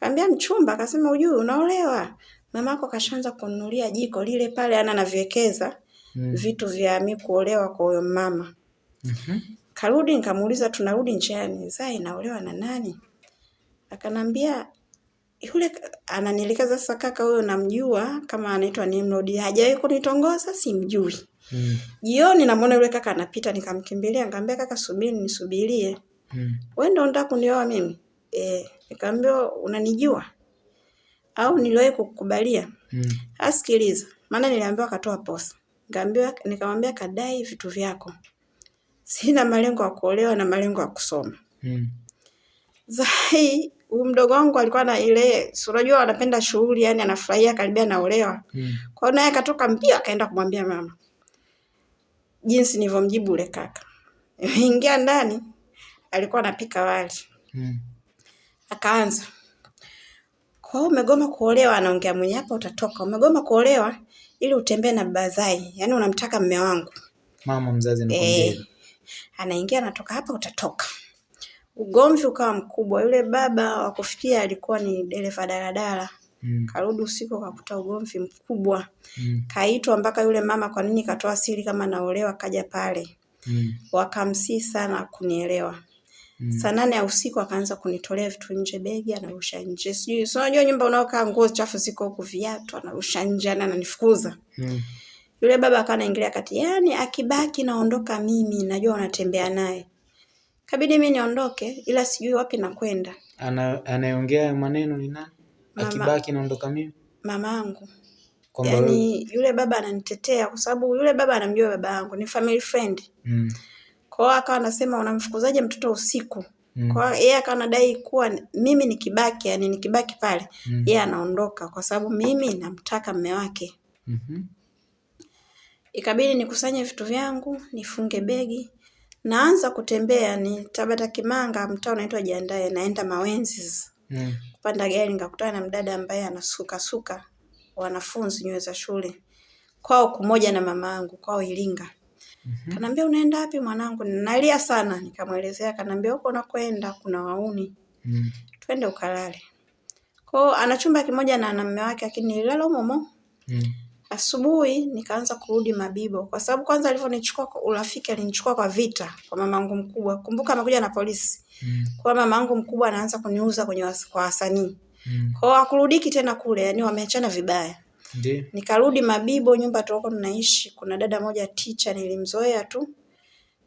Kaambia mchumba, akasema ujui unaolewa. mama yako kashaanza kununulia jiko lile pale ana naviwekeza Mm. vitu vya mi kuolewa kwa huyo mama. Mhm. Karudi nikamuuliza tunarudi njiani, Zai inaolewa na nani? Akanambia yule ananielekeza sasa, kaka huyo namjua kama anaitwa Nimrod, hajawahi kunitongoza, simjui. Mm. Jioni namuona yule kaka anapita, nikamkimbilia nikamwambia, kaka subiri nisubirie. Mm. wewe ndio unataka kunioa mimi? Eh, nikamwambia unanijua au niliwahi kukubalia? Mm. Asikiliza, maana niliambiwa katoa posa. Nikamwambia nikamwambia kadai vitu vyako. Sina malengo ya kuolewa na malengo ya kusoma. Mm. Zai, huyu mdogo wangu alikuwa na ile, si unajua anapenda shughuli, yani anafurahia karibia naolewa. Mm. Kwa hiyo naye akatoka mbio akaenda kumwambia mama. Jinsi nilivyomjibu ule kaka. Ingia ndani, alikuwa anapika wali. Mm. Akaanza. Kwa hiyo umegoma kuolewa, anaongea mwenye hapa utatoka. Umegoma kuolewa ili utembee na baba yani unamtaka mme wangu. Mama mzazi hivyo. Anaingia anatoka hapa utatoka. Ugomvi ukawa mkubwa. Yule baba wa kufikia alikuwa ni dereva daladala. Mm. Karudi usiku kakuta ugomvi mkubwa. Mm. Kaitwa mpaka yule mama, kwa nini katoa siri kama naolewa? Kaja pale, Mm. wakamsii sana kunielewa. Mm. Saa nane ya usiku akaanza kunitolea vitu nje, begi anarusha nje, sijui si unajua nyumba unaokaa nguo chafu ziko huku, viatu anarusha nje, ana ananifukuza. Mm. Yule baba akawa anaingilia kati, yani akibaki naondoka mimi, najua unatembea naye. Kabidi mimi niondoke, ila sijui wapi nakwenda. Ana anayeongea hayo maneno ni nani? Mama. Akibaki naondoka mimi? Mamangu Kwamba wewe- yani, yule baba ananitetea kwa sababu yule baba anamjua baba yangu, ni family friend. Mm. Kwa hiyo akawa anasema unamfukuzaje mtoto usiku? Mm. Kwa hiyo yeye akawa anadai kuwa mimi nikibaki, yani nikibaki pale, Mm. yeye anaondoka kwa sababu mimi namtaka mme wake. Mhm. Ikabidi nikusanye vitu vyangu, nifunge begi, naanza kutembea ni Tabata Kimanga, mtaa unaitwa Jiandae, naenda Mawenzi. Mm. Kupanda gari nikakutana na mdada ambaye anasuka suka wanafunzi nywele za shule. Kwao kumoja na mama yangu, kwao Iringa. Mhm. Kanambia unaenda wapi mwanangu? Nalia sana. Nikamwelezea, kanambia huko unakoenda kuna wauni. Mm. Twende ukalale. Kwao ana chumba kimoja na mume wake lakini nililala humo humo. Mm. Asubuhi nikaanza kurudi Mabibo kwa sababu kwanza alivyonichukua kwa urafiki alinichukua kwa vita kwa mamangu mkubwa. Kumbuka amekuja na polisi. Mm. Kwa mamangu mkubwa anaanza kuniuza kwenye was, kwa wasanii. Mm. Kwa hiyo hakurudiki tena kule, yani wameachana vibaya. Ndiyo. Nikarudi Mabibo, nyumba tulikuwa tunaishi. Kuna dada moja teacher nilimzoea tu.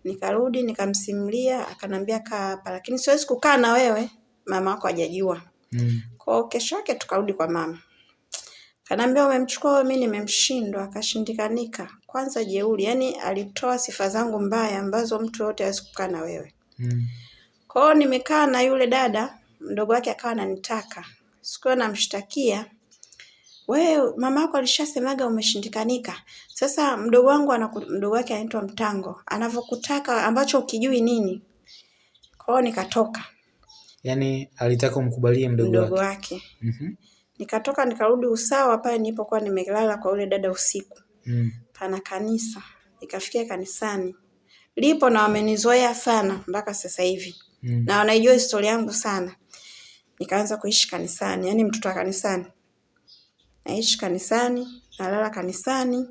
Nikarudi nikamsimulia, akanambia kaa hapa, lakini siwezi kukaa na wewe, mama wako hajajua. Mm. Kwa hiyo kesho yake tukarudi kwa mama. Kanambia umemchukua wewe, mimi nimemshindwa, akashindikanika. Kwanza jeuri, yani alitoa sifa zangu mbaya ambazo mtu yote hawezi kukaa na wewe. Mm. Kwa hiyo nimekaa na yule dada, mdogo wake akawa ananitaka. Sikuwa namshtakia. Wewe mama yako alishasemaga umeshindikanika. Sasa mdogo wangu anaku, mdogo wake anaitwa Mtango. Anavyokutaka ambacho ukijui nini. Kwa hiyo nikatoka Yaani alitaka umkubalie mdogo mdogo wake. wake. Mhm. Nikatoka nikarudi usawa pale nilipokuwa nimelala kwa yule dada usiku. Mm. Pana kanisa. Nikafikia kanisani. Lipo na wamenizoea sana mpaka sasa hivi. Mm. Na wanaijua historia yangu sana. Nikaanza kuishi kanisani, yani mtoto wa kanisani. Naishi kanisani, nalala kanisani,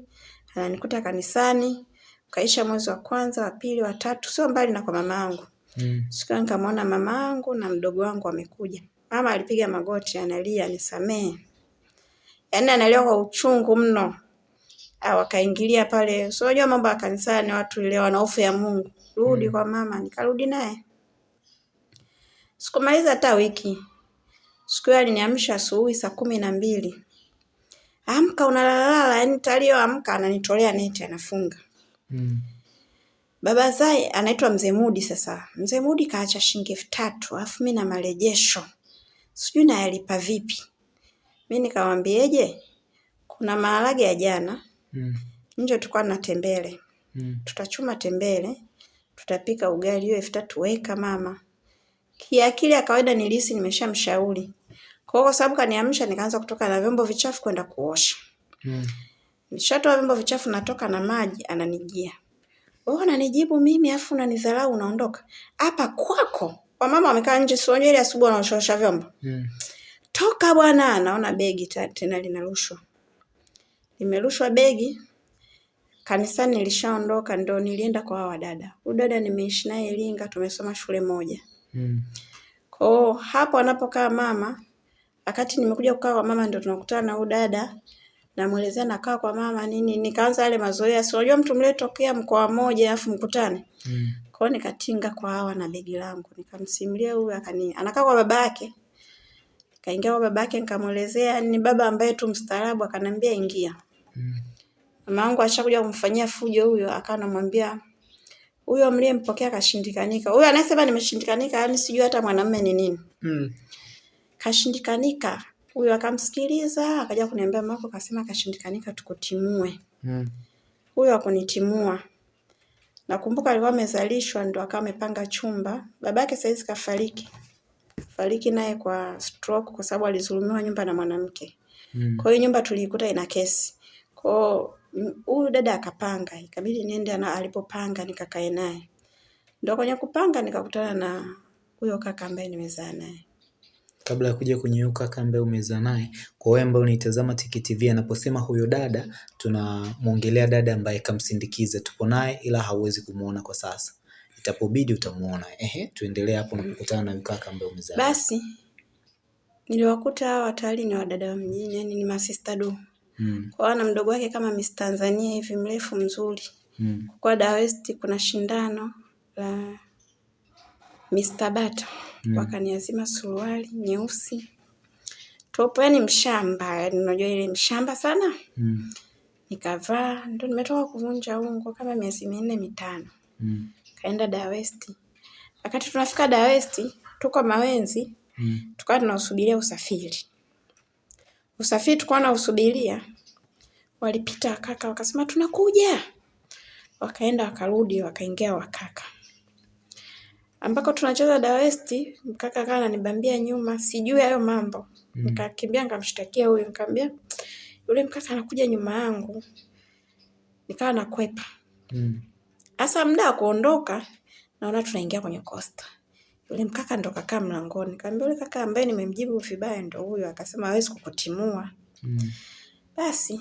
ananikuta kanisani. Kaisha mwezi wa kwanza, wa pili, wa tatu, sio mbali na kwa mama yangu. Mm. Siku hiyo nikamwona mama yangu na mdogo wangu wamekuja. Mama alipiga magoti analia, nisamee. Yaani analia kwa uchungu mno. Ah, wakaingilia pale. So unajua mambo ya kanisani watu ile wana hofu ya Mungu. Rudi hmm, kwa mama, nikarudi naye. Sikumaliza hata wiki. Siku hiyo aliniamsha asubuhi saa kumi na mbili. Amka unalalala, yaani talio amka ananitolea neti anafunga. Mm. Baba Zai anaitwa Mzee Mudi sasa. Mzee Mudi kaacha shilingi elfu tatu alafu mimi na marejesho. Sijui nayalipa vipi. Mi nikamwambieje? Kuna maharage ya jana. Mm. Nje tulikuwa na tembele. Mm. Tutachuma tembele, tutapika ugali hiyo elfu tatu weka mama. Kiakili ya kawaida nilihisi nimeshamshauri. Kwa kwa sababu kaniamsha nikaanza kutoka na vyombo vichafu kwenda kuosha. Mm. Nishatoa vyombo vichafu natoka na maji ananijia. Wewe unanijibu mimi afu unanidharau unaondoka. Hapa kwako. Wamama wamekaa nje si ile asubuhi wanaosha vyombo. Mm. Toka bwana, naona begi tena linarushwa. Limerushwa begi. Kanisani nilishaondoka ndo nilienda kwa hawa dada. Huyu dada nimeishi naye Iringa, tumesoma shule moja. Mm. Kwa hapo anapokaa mama, wakati nimekuja kukaa kwa mama ndo tunakutana na huyu dada namuelezea nakaa kwa mama nini, nikaanza yale mazoea, si unajua mtu mletokea mkoa mmoja afu mkutane mm. Kwa hiyo nikatinga kwa hawa na begi langu, nikamsimulia huyu akani, anakaa kwa baba yake, kaingia kwa baba yake, nikamuelezea ni baba ambaye tu mstaarabu, akanambia ingia mm. Mama yangu ashakuja kumfanyia fujo huyo, akawa anamwambia huyo mliyempokea kashindikanika. Huyo anayesema nimeshindikanika, yani sijui hata mwanamume ni nini mm. Kashindikanika huyo akamsikiliza, akaja kuniambia mako, kasema kashindikanika, tukutimue. Mm. Huyo akunitimua. Nakumbuka alikuwa amezalishwa ndo akawa amepanga chumba. baba yake saizi kafariki. Fariki naye kwa stroke kwa sababu alizulumiwa nyumba na mwanamke. Mm. Kwa hiyo nyumba tuliikuta ina kesi. Kwa huyu dada akapanga, ikabidi niende na alipopanga nikakae naye. Ndo kwenye kupanga nikakutana na huyo kaka ambaye nimezaa naye kabla ya kuja kwenye kambe umeza ambaye umezaa naye, kwa wewe ambaye unaitazama Tiki TV, anaposema huyo dada, tunamwongelea dada ambaye kamsindikiza, tupo naye ila hauwezi kumuona kwa sasa, itapobidi utamuona. Ehe, tuendelee hapo na kukutana na mkaka ambaye umezaa. Basi niliwakuta hawa watali ni wadada wa mjini, yani ni masista do hmm. Kwa ana mdogo wake kama Miss Tanzania hivi mrefu mzuri hmm. Kwa Dar West kuna shindano la Mr. Bata mm. Wakaniazima suruali nyeusi topo, yani mshamba, yani unajua ile mshamba sana mm. nikavaa, ndo nimetoka kuvunja ungo kama miezi minne mitano mm. kaenda Dar West. Wakati tunafika Dar West tuko Mawenzi mm. tukawa tunausubiria usafiri. Usafiri tukawa nausubiria, walipita wakaka wakasema tunakuja, wakaenda wakarudi, wakaingia wakaka ambako tunacheza da West, mkaka kaa ananibambia nyuma, sijui hayo mambo. Mm. Nikakimbia nikamshtakia huyo, nikamwambia yule mkaka anakuja nyuma yangu. Nikawa nakwepa. hasa Mm. Muda wa kuondoka naona tunaingia kwenye kosta, Yule mkaka ndo kakaa mlangoni. Nikamwambia yule kaka ambaye nimemjibu vibaya ndo huyo, akasema hawezi kukutimua. Mm. Basi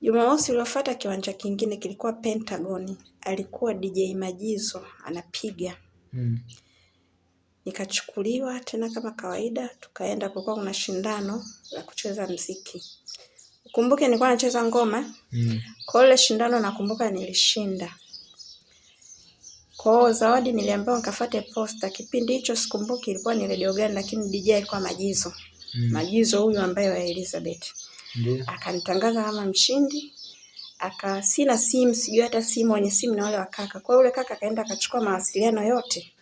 Jumamosi uliofuata kiwanja kingine kilikuwa Pentagon. Alikuwa DJ Majizo anapiga. Mm. Nikachukuliwa tena kama kawaida, tukaenda kulikuwa kuna shindano la kucheza mziki. Ukumbuke nilikuwa nacheza ngoma. Mm. Kwa ile shindano nakumbuka nilishinda. Kwa zawadi niliambiwa nikafuate posta. Kipindi hicho sikumbuki ilikuwa ni redio gani, lakini DJ alikuwa Majizo. Mm. Majizo huyu ambaye wa Elizabeth. Ndiyo. Akanitangaza kama mshindi. Aka sina simu, sijui hata simu, wenye simu na wale wa kaka. Kwa yule kaka akaenda akachukua mawasiliano yote.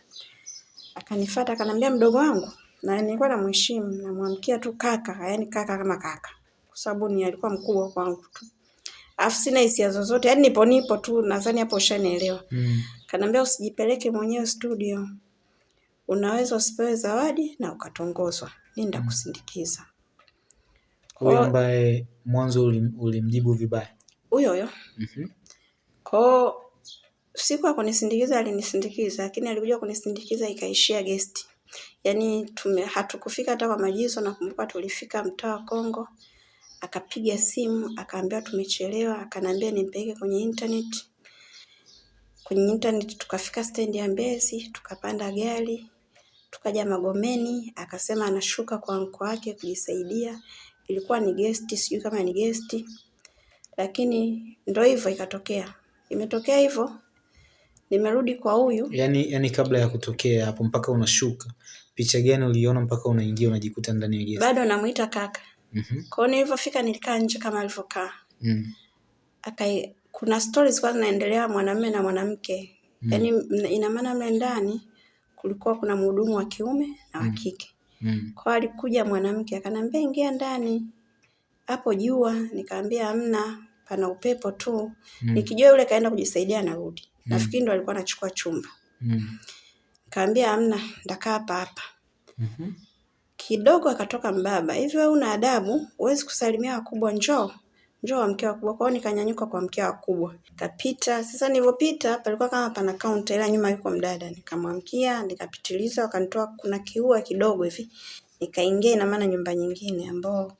Akanifuata akanambia mdogo wangu na nilikuwa namheshimu namwamkia tu kaka, yani kaka kama kaka. Kwa sababu ni alikuwa mkubwa kwangu tu. Alafu sina hisia zozote, yaani nipo nipo tu nadhani hapo ushanielewa. Mm. Kanambia usijipeleke mwenyewe studio. Unaweza usipewe zawadi na ukatongozwa. Mimi ndakusindikiza. Huyo ambaye mwanzo ulimjibu vibaya huyo huyo. Mhm. Kwa siku ya kunisindikiza alinisindikiza, lakini alikuja kunisindikiza ikaishia gesti. Yaani tume hatukufika hata kwa Majizo, nakumbuka tulifika mtaa wa Kongo. Akapiga simu, akaambia tumechelewa, akanambia nimpeleke kwenye internet. Kwenye internet tukafika stendi ya Mbezi, tukapanda gari, tukaja Magomeni, akasema anashuka kwa mko wake kujisaidia. Ilikuwa ni gesti, sijui kama ni gesti, lakini ndo hivyo ikatokea. Imetokea hivyo, nimerudi kwa huyu. Yani, yani kabla ya kutokea hapo mpaka unashuka, picha gani uliona mpaka unaingia unajikuta ndani ya gesi? Bado namuita kaka. Mhm. Kwa hiyo nilivyofika nilikaa nje kama alivyokaa. Mm. Akai, kuna stories kwa zinaendelea mwanamume na mwanamke. mm. Yani ina maana mle ndani kulikuwa kuna mhudumu wa kiume na wa kike. Mm. Kwa alikuja mwanamke akaniambia ingia ndani. Hapo jua, nikaambia hamna, pana upepo tu. mm. Nikijua yule kaenda kujisaidia narudi. Nafikiri ndo alikuwa anachukua chumba. Mm. Kaambia amna ndakaa hapa hapa. mm-hmm. Kidogo akatoka mbaba, hivi wewe una adabu? Huwezi kusalimia wakubwa, njoo njoo wamke wakubwa. kwao nikanyanyuka kwa mke wakubwa, kapita Sasa nilivyopita palikuwa kama pana kaunta, ila nyuma yuko mdada. Nikamwamkia, nikapitiliza, wakanitoa kuna kiua kidogo hivi, nikaingia, ina maana nyumba nyingine ambao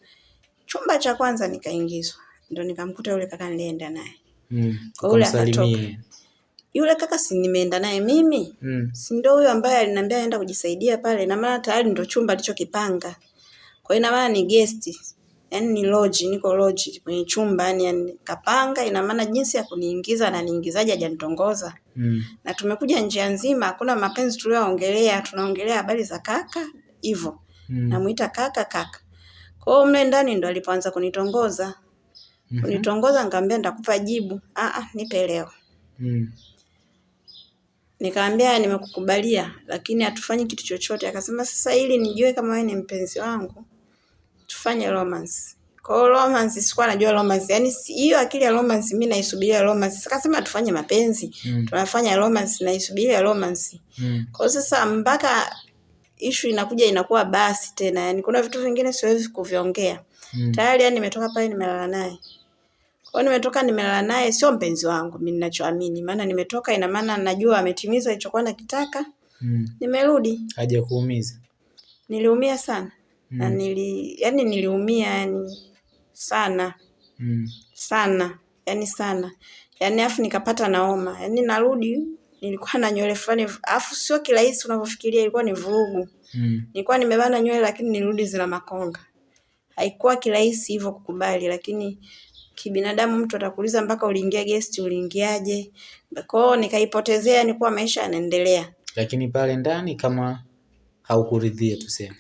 chumba cha kwanza nikaingizwa, ndo nikamkuta yule kaka nilienda naye. Mm. Kwa yule akatoka Yule kaka si nimeenda naye mimi, Mm. si ndo huyo ambaye aliniambia aenda kujisaidia pale, na maana tayari ndo chumba alichokipanga. Kwa hiyo ina maana ni guest, yaani ni lodge, niko lodge kwenye chumba, yani, yani kapanga, ina maana jinsi ya kuniingiza na niingizaje hajanitongoza. Mm. Na tumekuja njia nzima, hakuna mapenzi tuliyoongelea, tunaongelea habari za kaka hivyo. Mm. Namuita kaka kaka. Kwa hiyo mle ndani ndo alipoanza kunitongoza. Kunitongoza nikamwambia nitakupa jibu. Ah ah, nipe leo. Mm. Nikamwambia nimekukubalia, lakini hatufanyi kitu chochote. Akasema sasa, ili nijue kama wewe ni mpenzi wangu, tufanye romance. Kwa hiyo romance, sikuwa najua romance, yaani hiyo akili ya romance mimi naisubiria romance. Akasema tufanye mapenzi, Mm. tunafanya romance, naisubiria romance. Mm. Kwa hiyo sasa mpaka ishu inakuja inakuwa basi tena, yani kuna vitu vingine siwezi kuviongea Mm. tayari, yani nimetoka pale nimelala naye. Kwa hiyo nimetoka nimelala naye, sio mpenzi wangu mimi ninachoamini, maana nimetoka, ina maana najua ametimiza alichokuwa nakitaka. Mm. Nimerudi, Haja kuumiza. niliumia sana mm. na nili, yani niliumia yani sana Mm. sana, yani sana, yani afu nikapata naoma, yani narudi nilikuwa na nywele fulani, afu sio kirahisi unavyofikiria, ilikuwa ni vurugu. Mm. Nilikuwa nimebana nywele lakini nirudi zina makonga. Haikuwa kirahisi hivyo kukubali, lakini kibinadamu mtu atakuuliza mpaka uliingia guest, uliingiaje? Kwa hiyo nikaipotezea, ni kuwa maisha yanaendelea. Lakini pale ndani kama haukuridhia tuseme.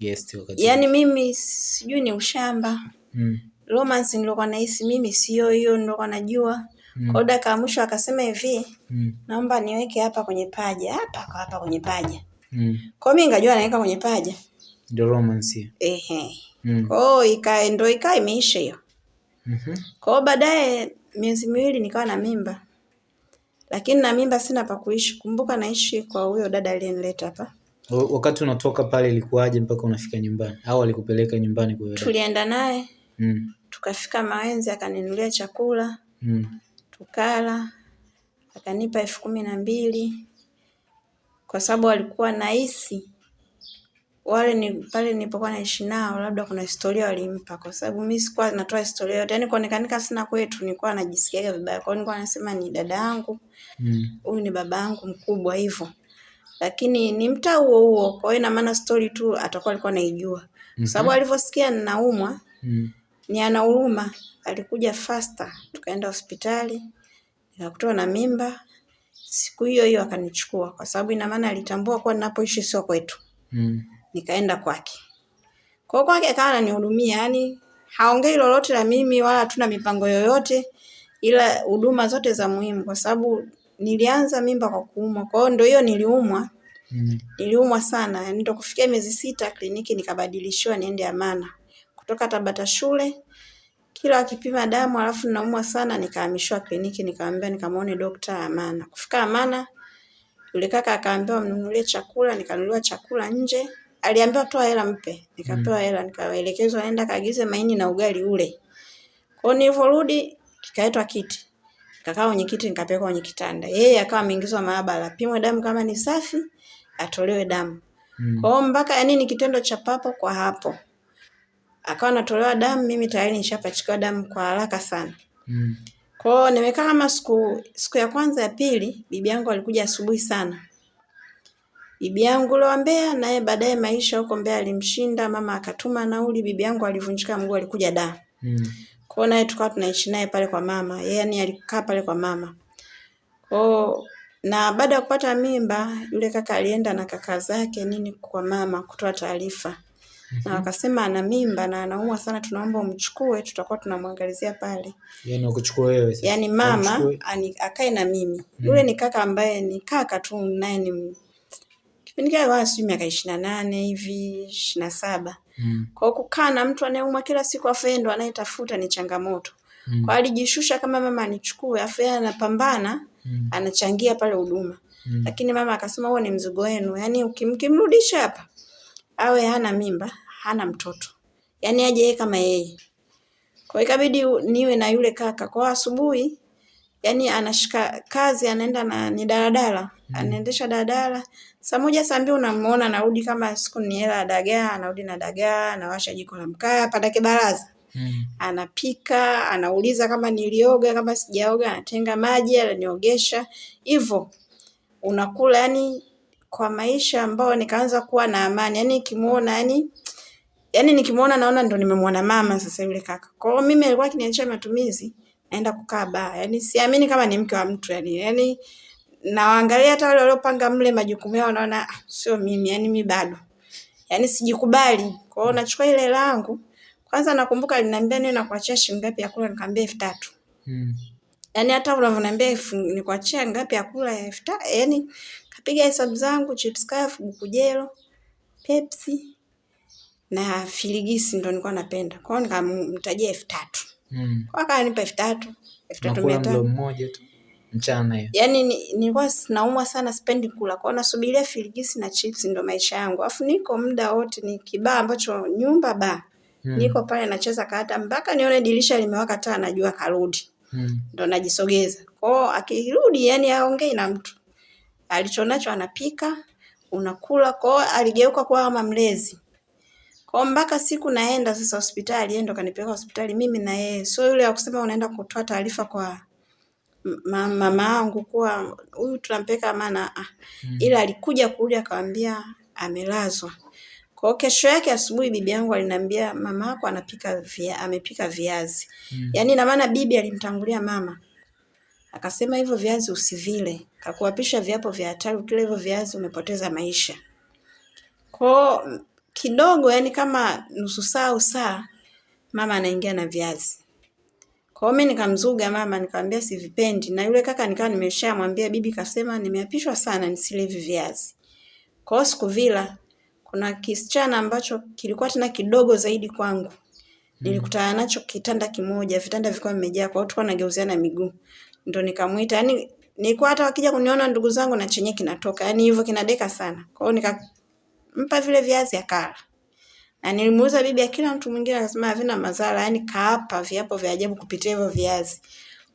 Guest wakati. Yaani mimi sijui ni ushamba. Mm. Romance nilikuwa nahisi mimi sio hiyo nilikuwa najua. Kwa hiyo dakika mwisho akasema hivi, Mm. naomba niweke hapa kwenye paja, hapa kwa hapa kwenye paja. Mm. Kwa mimi ngajua naweka kwenye paja. Ndio romance. Ehe. Mm. Kwa hiyo ika ndio ikawa imeisha hiyo. Mhm. Kwa hiyo baadaye miezi miwili nikawa na mimba, lakini na mimba sina pa kuishi. Kumbuka naishi kwa huyo dada aliyenileta hapa. Wa- Wakati unatoka pale ilikuwaje mpaka unafika nyumbani? Au alikupeleka nyumbani kwa yule? Tulienda naye Mm. tukafika Mawenzi, akaninulia chakula Mm. tukala, akanipa elfu kumi na mbili kwa sababu alikuwa nahisi wale ni pale nilipokuwa naishi nao, labda kuna historia walimpa, kwa sababu mimi sikuwa natoa historia yote, yani kuonekanika sina kwetu, nilikuwa najisikiaga vibaya. Kwa hiyo nilikuwa nasema ni dada yangu huyu, Mm. ni baba yangu mkubwa hivyo, lakini ni mtaa huo huo. Kwa hiyo ina maana story tu atakuwa alikuwa anaijua, kwa sababu alivyosikia ninaumwa Mm. ni ana huruma, alikuja faster, tukaenda hospitali, nikakutwa na mimba. Siku hiyo hiyo akanichukua, kwa sababu ina maana alitambua kuwa ninapoishi sio kwetu, Mm. Nikaenda kwake. Kwa hiyo kwake akawa ananihudumia, yani haongei lolote na mimi wala hatuna mipango yoyote, ila huduma zote za muhimu, kwa sababu nilianza mimba kwa kuumwa. Kwa hiyo ndio hiyo niliumwa, Mm. niliumwa sana, yani ndo kufikia miezi sita kliniki nikabadilishiwa niende Amana kutoka Tabata shule kila akipima damu alafu naumwa sana, nikahamishiwa kliniki, nikamwambia nikamwone dokta Amana. Kufika Amana, yule kaka akaambiwa mnunulie chakula, nikanunuliwa chakula nje. Aliambiwa toa hela mpe, nikapewa hela, nikaelekezwa nenda kaagize maini na ugali ule. Kwa nilivyorudi, kikaitwa kiti, nikakaa kwenye kiti, nikapelekwa kwenye kitanda. Yeye akawa ameingizwa maabara, apimwe damu kama ni safi, atolewe damu. Mm. Kwa hiyo mpaka yani ni kitendo cha papo kwa hapo. Akawa anatolewa damu, mimi tayari nishapachikiwa damu kwa haraka sana. Mm. Kwa hiyo nimekaa kama siku siku ya kwanza ya pili, bibi yangu alikuja asubuhi sana. Bibi yangu wa Mbeya naye baadaye maisha huko Mbeya alimshinda, mama akatuma nauli, bibi yangu alivunjika mguu alikuja da Mm. Kwa naye tukawa tunaishi naye pale kwa mama. yaani yani alikaa pale kwa mama. Kwa na baada ya kupata mimba yule kaka alienda na kaka zake nini kwa mama kutoa taarifa. Na wakasema ana mimba na anaumwa sana, tunaomba umchukue, tutakuwa tunamwangalizia pale. Yaani ukuchukua wewe sasa. Yaani mama ani, akae na mimi. Yule ni kaka ambaye ni kaka tu naye ni kipindi kile wao sijui miaka ishirini na nane hivi ishirini na saba. Mm. Kwa hiyo kukaa na mtu anayeumwa kila siku afu yeye ndo anayetafuta ni changamoto. Mm. Kwa hiyo alijishusha kama mama anichukue afu yeye anapambana Mm. anachangia pale huduma. Mm. Lakini mama akasema huo ni mzigo wenu. Yaani ukimkimrudisha hapa awe hana mimba, hana mtoto. Yaani aje yeye kama yeye. Kwa hiyo ikabidi niwe na yule kaka. Kwa asubuhi yaani anashika kazi anaenda na ni daladala anaendesha daladala saa moja saa mbili unamuona anarudi kama siku ni hela ya dagaa anarudi na dagaa anawasha jiko la mkaa padake baraza Mm. anapika anauliza kama nilioga kama sijaoga anatenga maji ananiogesha. Hivyo unakula yani kwa maisha ambayo nikaanza kuwa na amani. Yani nikimuona yani yani nikimuona naona ndo nimemwona mama sasa yule kaka. Kwa hiyo mimi alikuwa akiniachia matumizi naenda kukaa baa. Yani siamini kama ni mke wa mtu yani yani nawaangalia hata wale waliopanga mle majukumu yao wanaona "Ah, sio mimi yani mimi bado. Yani sijikubali. Kwa hiyo nachukua ile hela yangu kwanza nakumbuka aliniambia niwe nakuachia shilingi ngapi ya kula nikamwambia elfu tatu. Mm. yaani hata unavyoniambia elfu nikuachia ngapi ya kula elfu tatu yaani kapiga hesabu zangu chips kafu buku jelo pepsi na filigisi ndo nilikuwa napenda. Kwa hiyo nikamtajia elfu tatu. Mm. kwa akanipa elfu tatu elfu tatu mia tano. mmoja tu mchana hiyo. yaani ni- nilikuwa naumwa sana sipendi kula. Kwao nasubiria filigisi na chips ndo maisha yangu. Alafu niko muda wote ni kibaa ambacho nyumba baa. Hmm. niko pale nacheza kata mpaka nione dirisha limewaka taa najua karudi. Hmm. ndo najisogeza. Kwao akirudi yani aongei na mtu. Alichonacho anapika unakula. Kwao aligeuka kuwa kama mlezi. Kwao mpaka siku naenda sasa hospitali yeye ndo kanipeleka hospitali mimi na yeye. Sio yule wa kusema unaenda kutoa taarifa kwa ma- mama wangu kuwa huyu tunampeka mana ah. Mm. ila alikuja kurudi akawambia amelazwa kwa kesho yake asubuhi bibi yangu aliniambia mama yako anapika via, amepika viazi Mm. yaani ina maana bibi alimtangulia mama akasema hivyo viazi usivile kakuapisha viapo vya hatari ukila hivyo viazi umepoteza maisha Kwa kidogo yani kama nusu saa au saa mama anaingia na viazi kwao mimi nikamzuga mama nikamwambia sivipendi. Na yule kaka nikawa nimeshamwambia bibi kasema nimeapishwa sana nisile hivi viazi. Kwa siku sikuvila. Kuna kisichana ambacho kilikuwa tena kidogo zaidi kwangu. Nilikutana nacho kitanda kimoja vitanda vilikuwa vimejaa kwa hiyo tulikuwa nageuziana miguu. Ndo nikamwita yani nilikuwa hata wakija kuniona ndugu zangu na chenye kinatoka yani hivyo kinadeka sana. Kwa hiyo nikampa vile viazi akala na nilimuuliza bibi ya kila mtu mwingine akasema havina madhara yani kaapa viapo vya ajabu kupitia hivyo viazi.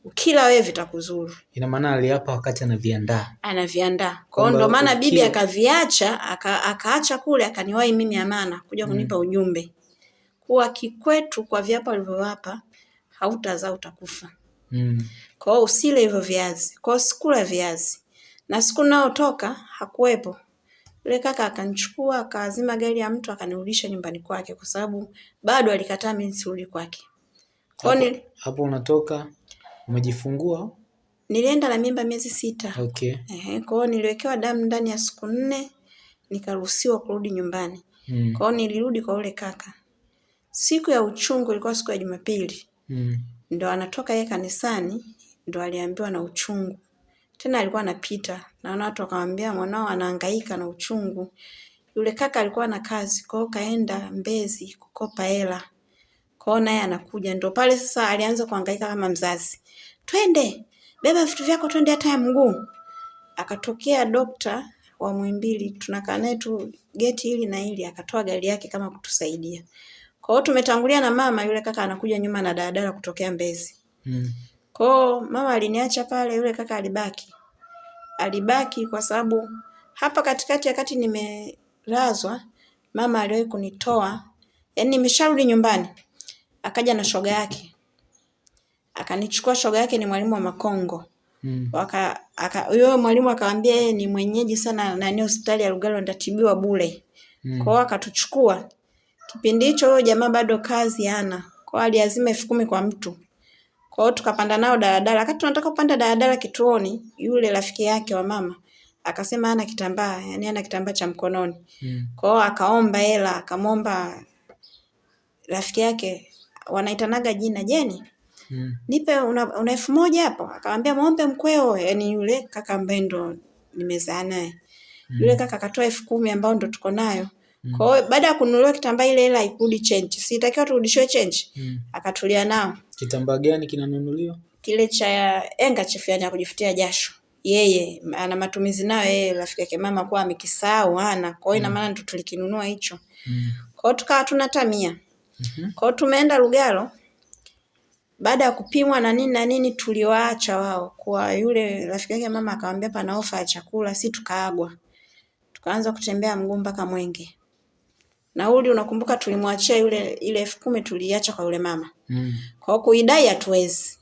Ukila wewe vitakuzuru. Ina maana aliapa wakati anaviandaa. anaviandaa. Kwa hiyo ndio ndo maana bibi akaviacha aka, akaacha kule akaniwahi mimi amana kuja kunipa ujumbe. Kuwa kikwetu kwa viapo alivyowapa hautazaa utakufa. Mm. kwa hiyo usile hivyo viazi. Kwa hiyo sikula viazi. Na siku nayotoka hakuwepo yule kaka akanichukua akazima gari ya mtu akanirudisha nyumbani kwake kwa sababu bado alikataa mimi nisirudi kwake kwa hapo, Hapo unatoka umejifungua? nilienda na mimba miezi sita Okay. Ehe, kwa hiyo niliwekewa damu ndani ya siku nne nikaruhusiwa kurudi nyumbani. Mm. Kwa hiyo nilirudi kwa yule kaka. Siku ya uchungu ilikuwa siku ya Jumapili, Mm. ndo anatoka yeye kanisani, ndo aliambiwa na uchungu. Tena alikuwa anapita, naona watu wakamwambia mwanao anahangaika na uchungu. Yule kaka alikuwa na kazi, kwa hiyo kaenda Mbezi kukopa hela. Kwa hiyo naye anakuja, ndio pale sasa alianza kuhangaika kama mzazi. Twende, beba vitu vyako twende hata ya mguu. Akatokea dokta wa Muhimbili, tunakaa naye tu geti hili na hili, akatoa gari yake kama kutusaidia. Kwa hiyo tumetangulia na mama, yule kaka anakuja nyuma na daladala kutokea Mbezi. Mm. Kwa hiyo mama aliniacha pale, yule kaka alibaki. Alibaki kwa sababu hapa katikati, wakati nimelazwa, mama aliwahi kunitoa, yaani nimesharudi nyumbani, akaja na shoga yake, akanichukua. Shoga yake ni mwalimu wa Makongo, mm. waka huyo mwalimu akamwambia yeye ni mwenyeji sana nani hospitali ya Lugalo ndatibiwa bure mm. kwao akatuchukua kipindi hicho huyo jamaa bado kazi hana kwao aliazima elfu kumi kwa mtu kwao tukapanda nao daladala wakati tunataka kupanda daladala kituoni yule rafiki yake wa mama akasema ana kitambaa yani ana kitambaa cha mkononi mm. Kwa hiyo akaomba hela akamwomba rafiki yake wanaitanaga jina Jeni mm. nipe una, una elfu moja hapo akamwambia muombe mkweo yani yule kaka ambaye ndo nimezaa naye mm. yule kaka akatoa elfu kumi ambao ndo tuko nayo mm. kwa hiyo baada ya kununuliwa kitambaa ile hela ikurudi change sitakiwa turudishwe change mm. akatulia nao kitambaa gani kinanunuliwa? Kile cha handkerchief yani ya kujifutia jasho. Yeye ana matumizi nayo yeye rafiki yake mama kwa amekisahau ana kwa hiyo ina mm. maana ndo tulikinunua hicho. Mm. kwa hiyo tukawa tuna tamia. Mm-hmm. kwa hiyo tumeenda Lugalo baada ya kupimwa na nini na nini tuliwaacha wao. Kwa yule rafiki yake mama akamwambia pana ofa ya chakula si tukaagwa. Tukaanza kutembea mguu mpaka Mwenge. Nauli unakumbuka tulimwachia yule ile elfu kumi tuliacha kwa yule mama mm. kwa kuidai hatuwezi.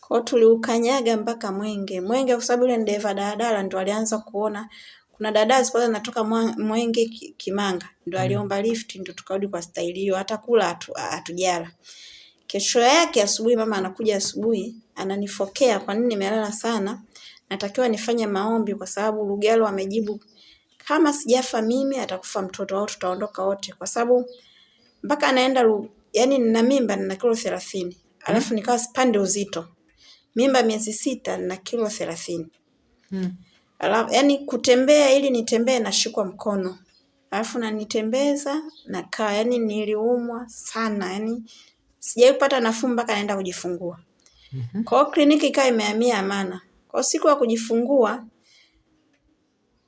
Kwa tuliukanyaga mpaka Mwenge. Mwenge kwa sababu yule ndeva daladala ndo alianza kuona. Kuna dada zilikuwa zinatoka Mwenge Kimanga ndo aliomba lift ndo tukarudi kwa staili hiyo. Hata kula hatujala. Atu Kesho yake asubuhi, mama anakuja asubuhi, ananifokea kwa nini nimelala sana, natakiwa nifanye maombi kwa sababu Lugalo amejibu kama sijafa mimi atakufa mtoto au tutaondoka wote, kwa sababu mpaka anaenda yani, nina mimba nina kilo thelathini alafu hmm. nikawa sipande uzito, mimba miezi sita nina kilo thelathini hmm. alafu yani kutembea ili nitembee nashikwa mkono alafu nanitembeza nakaa, yani niliumwa sana yani Sijawahi kupata nafuu mpaka naenda kujifungua. Mm -hmm. Kwa kliniki ikawa imehamia Amana. Kwa siku ya kujifungua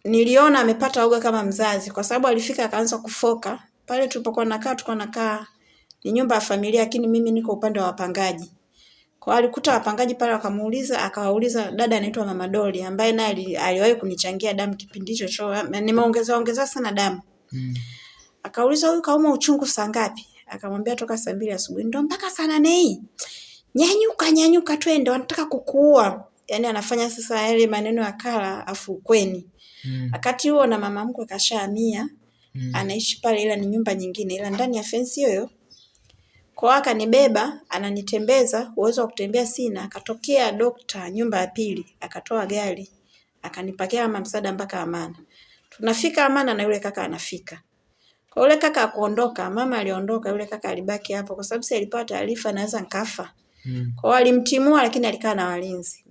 niliona amepata uga kama mzazi kwa sababu alifika akaanza kufoka. Pale tulipokuwa nakaa tulikuwa nakaa ni nyumba ya familia lakini mimi niko upande wa wapangaji. Kwa alikuta wapangaji pale wakamuuliza akawauliza dada anaitwa Mama Doli ambaye naye ali, aliwahi kunichangia damu kipindi hicho cho nimeongeza ongeza sana damu. Mm. Akauliza huyu kauma uchungu saa ngapi? Akamwambia toka saa mbili asubuhi. Ndo mpaka saa nane hii. Nyanyuka, nyanyuka twende, wanataka kukuua. Yaani anafanya sasa yale maneno ya kala afukweni. Mm. Akati huo na mama mkwe kashahamia. Mm. Anaishi pale ila ni nyumba nyingine ila ndani ya fensi hiyo. Kwa akanibeba, ananitembeza, uwezo wa kutembea sina, akatokea dokta nyumba ya pili, akatoa gari, akanipakia kama msaada mpaka Amana. Tunafika Amana na yule kaka anafika. Kwa yule kaka akuondoka, mama aliondoka, yule kaka alibaki hapo kwa sababu si alipata taarifa naweza nkafa. Mm. Kwa hiyo alimtimua lakini alikaa na walinzi.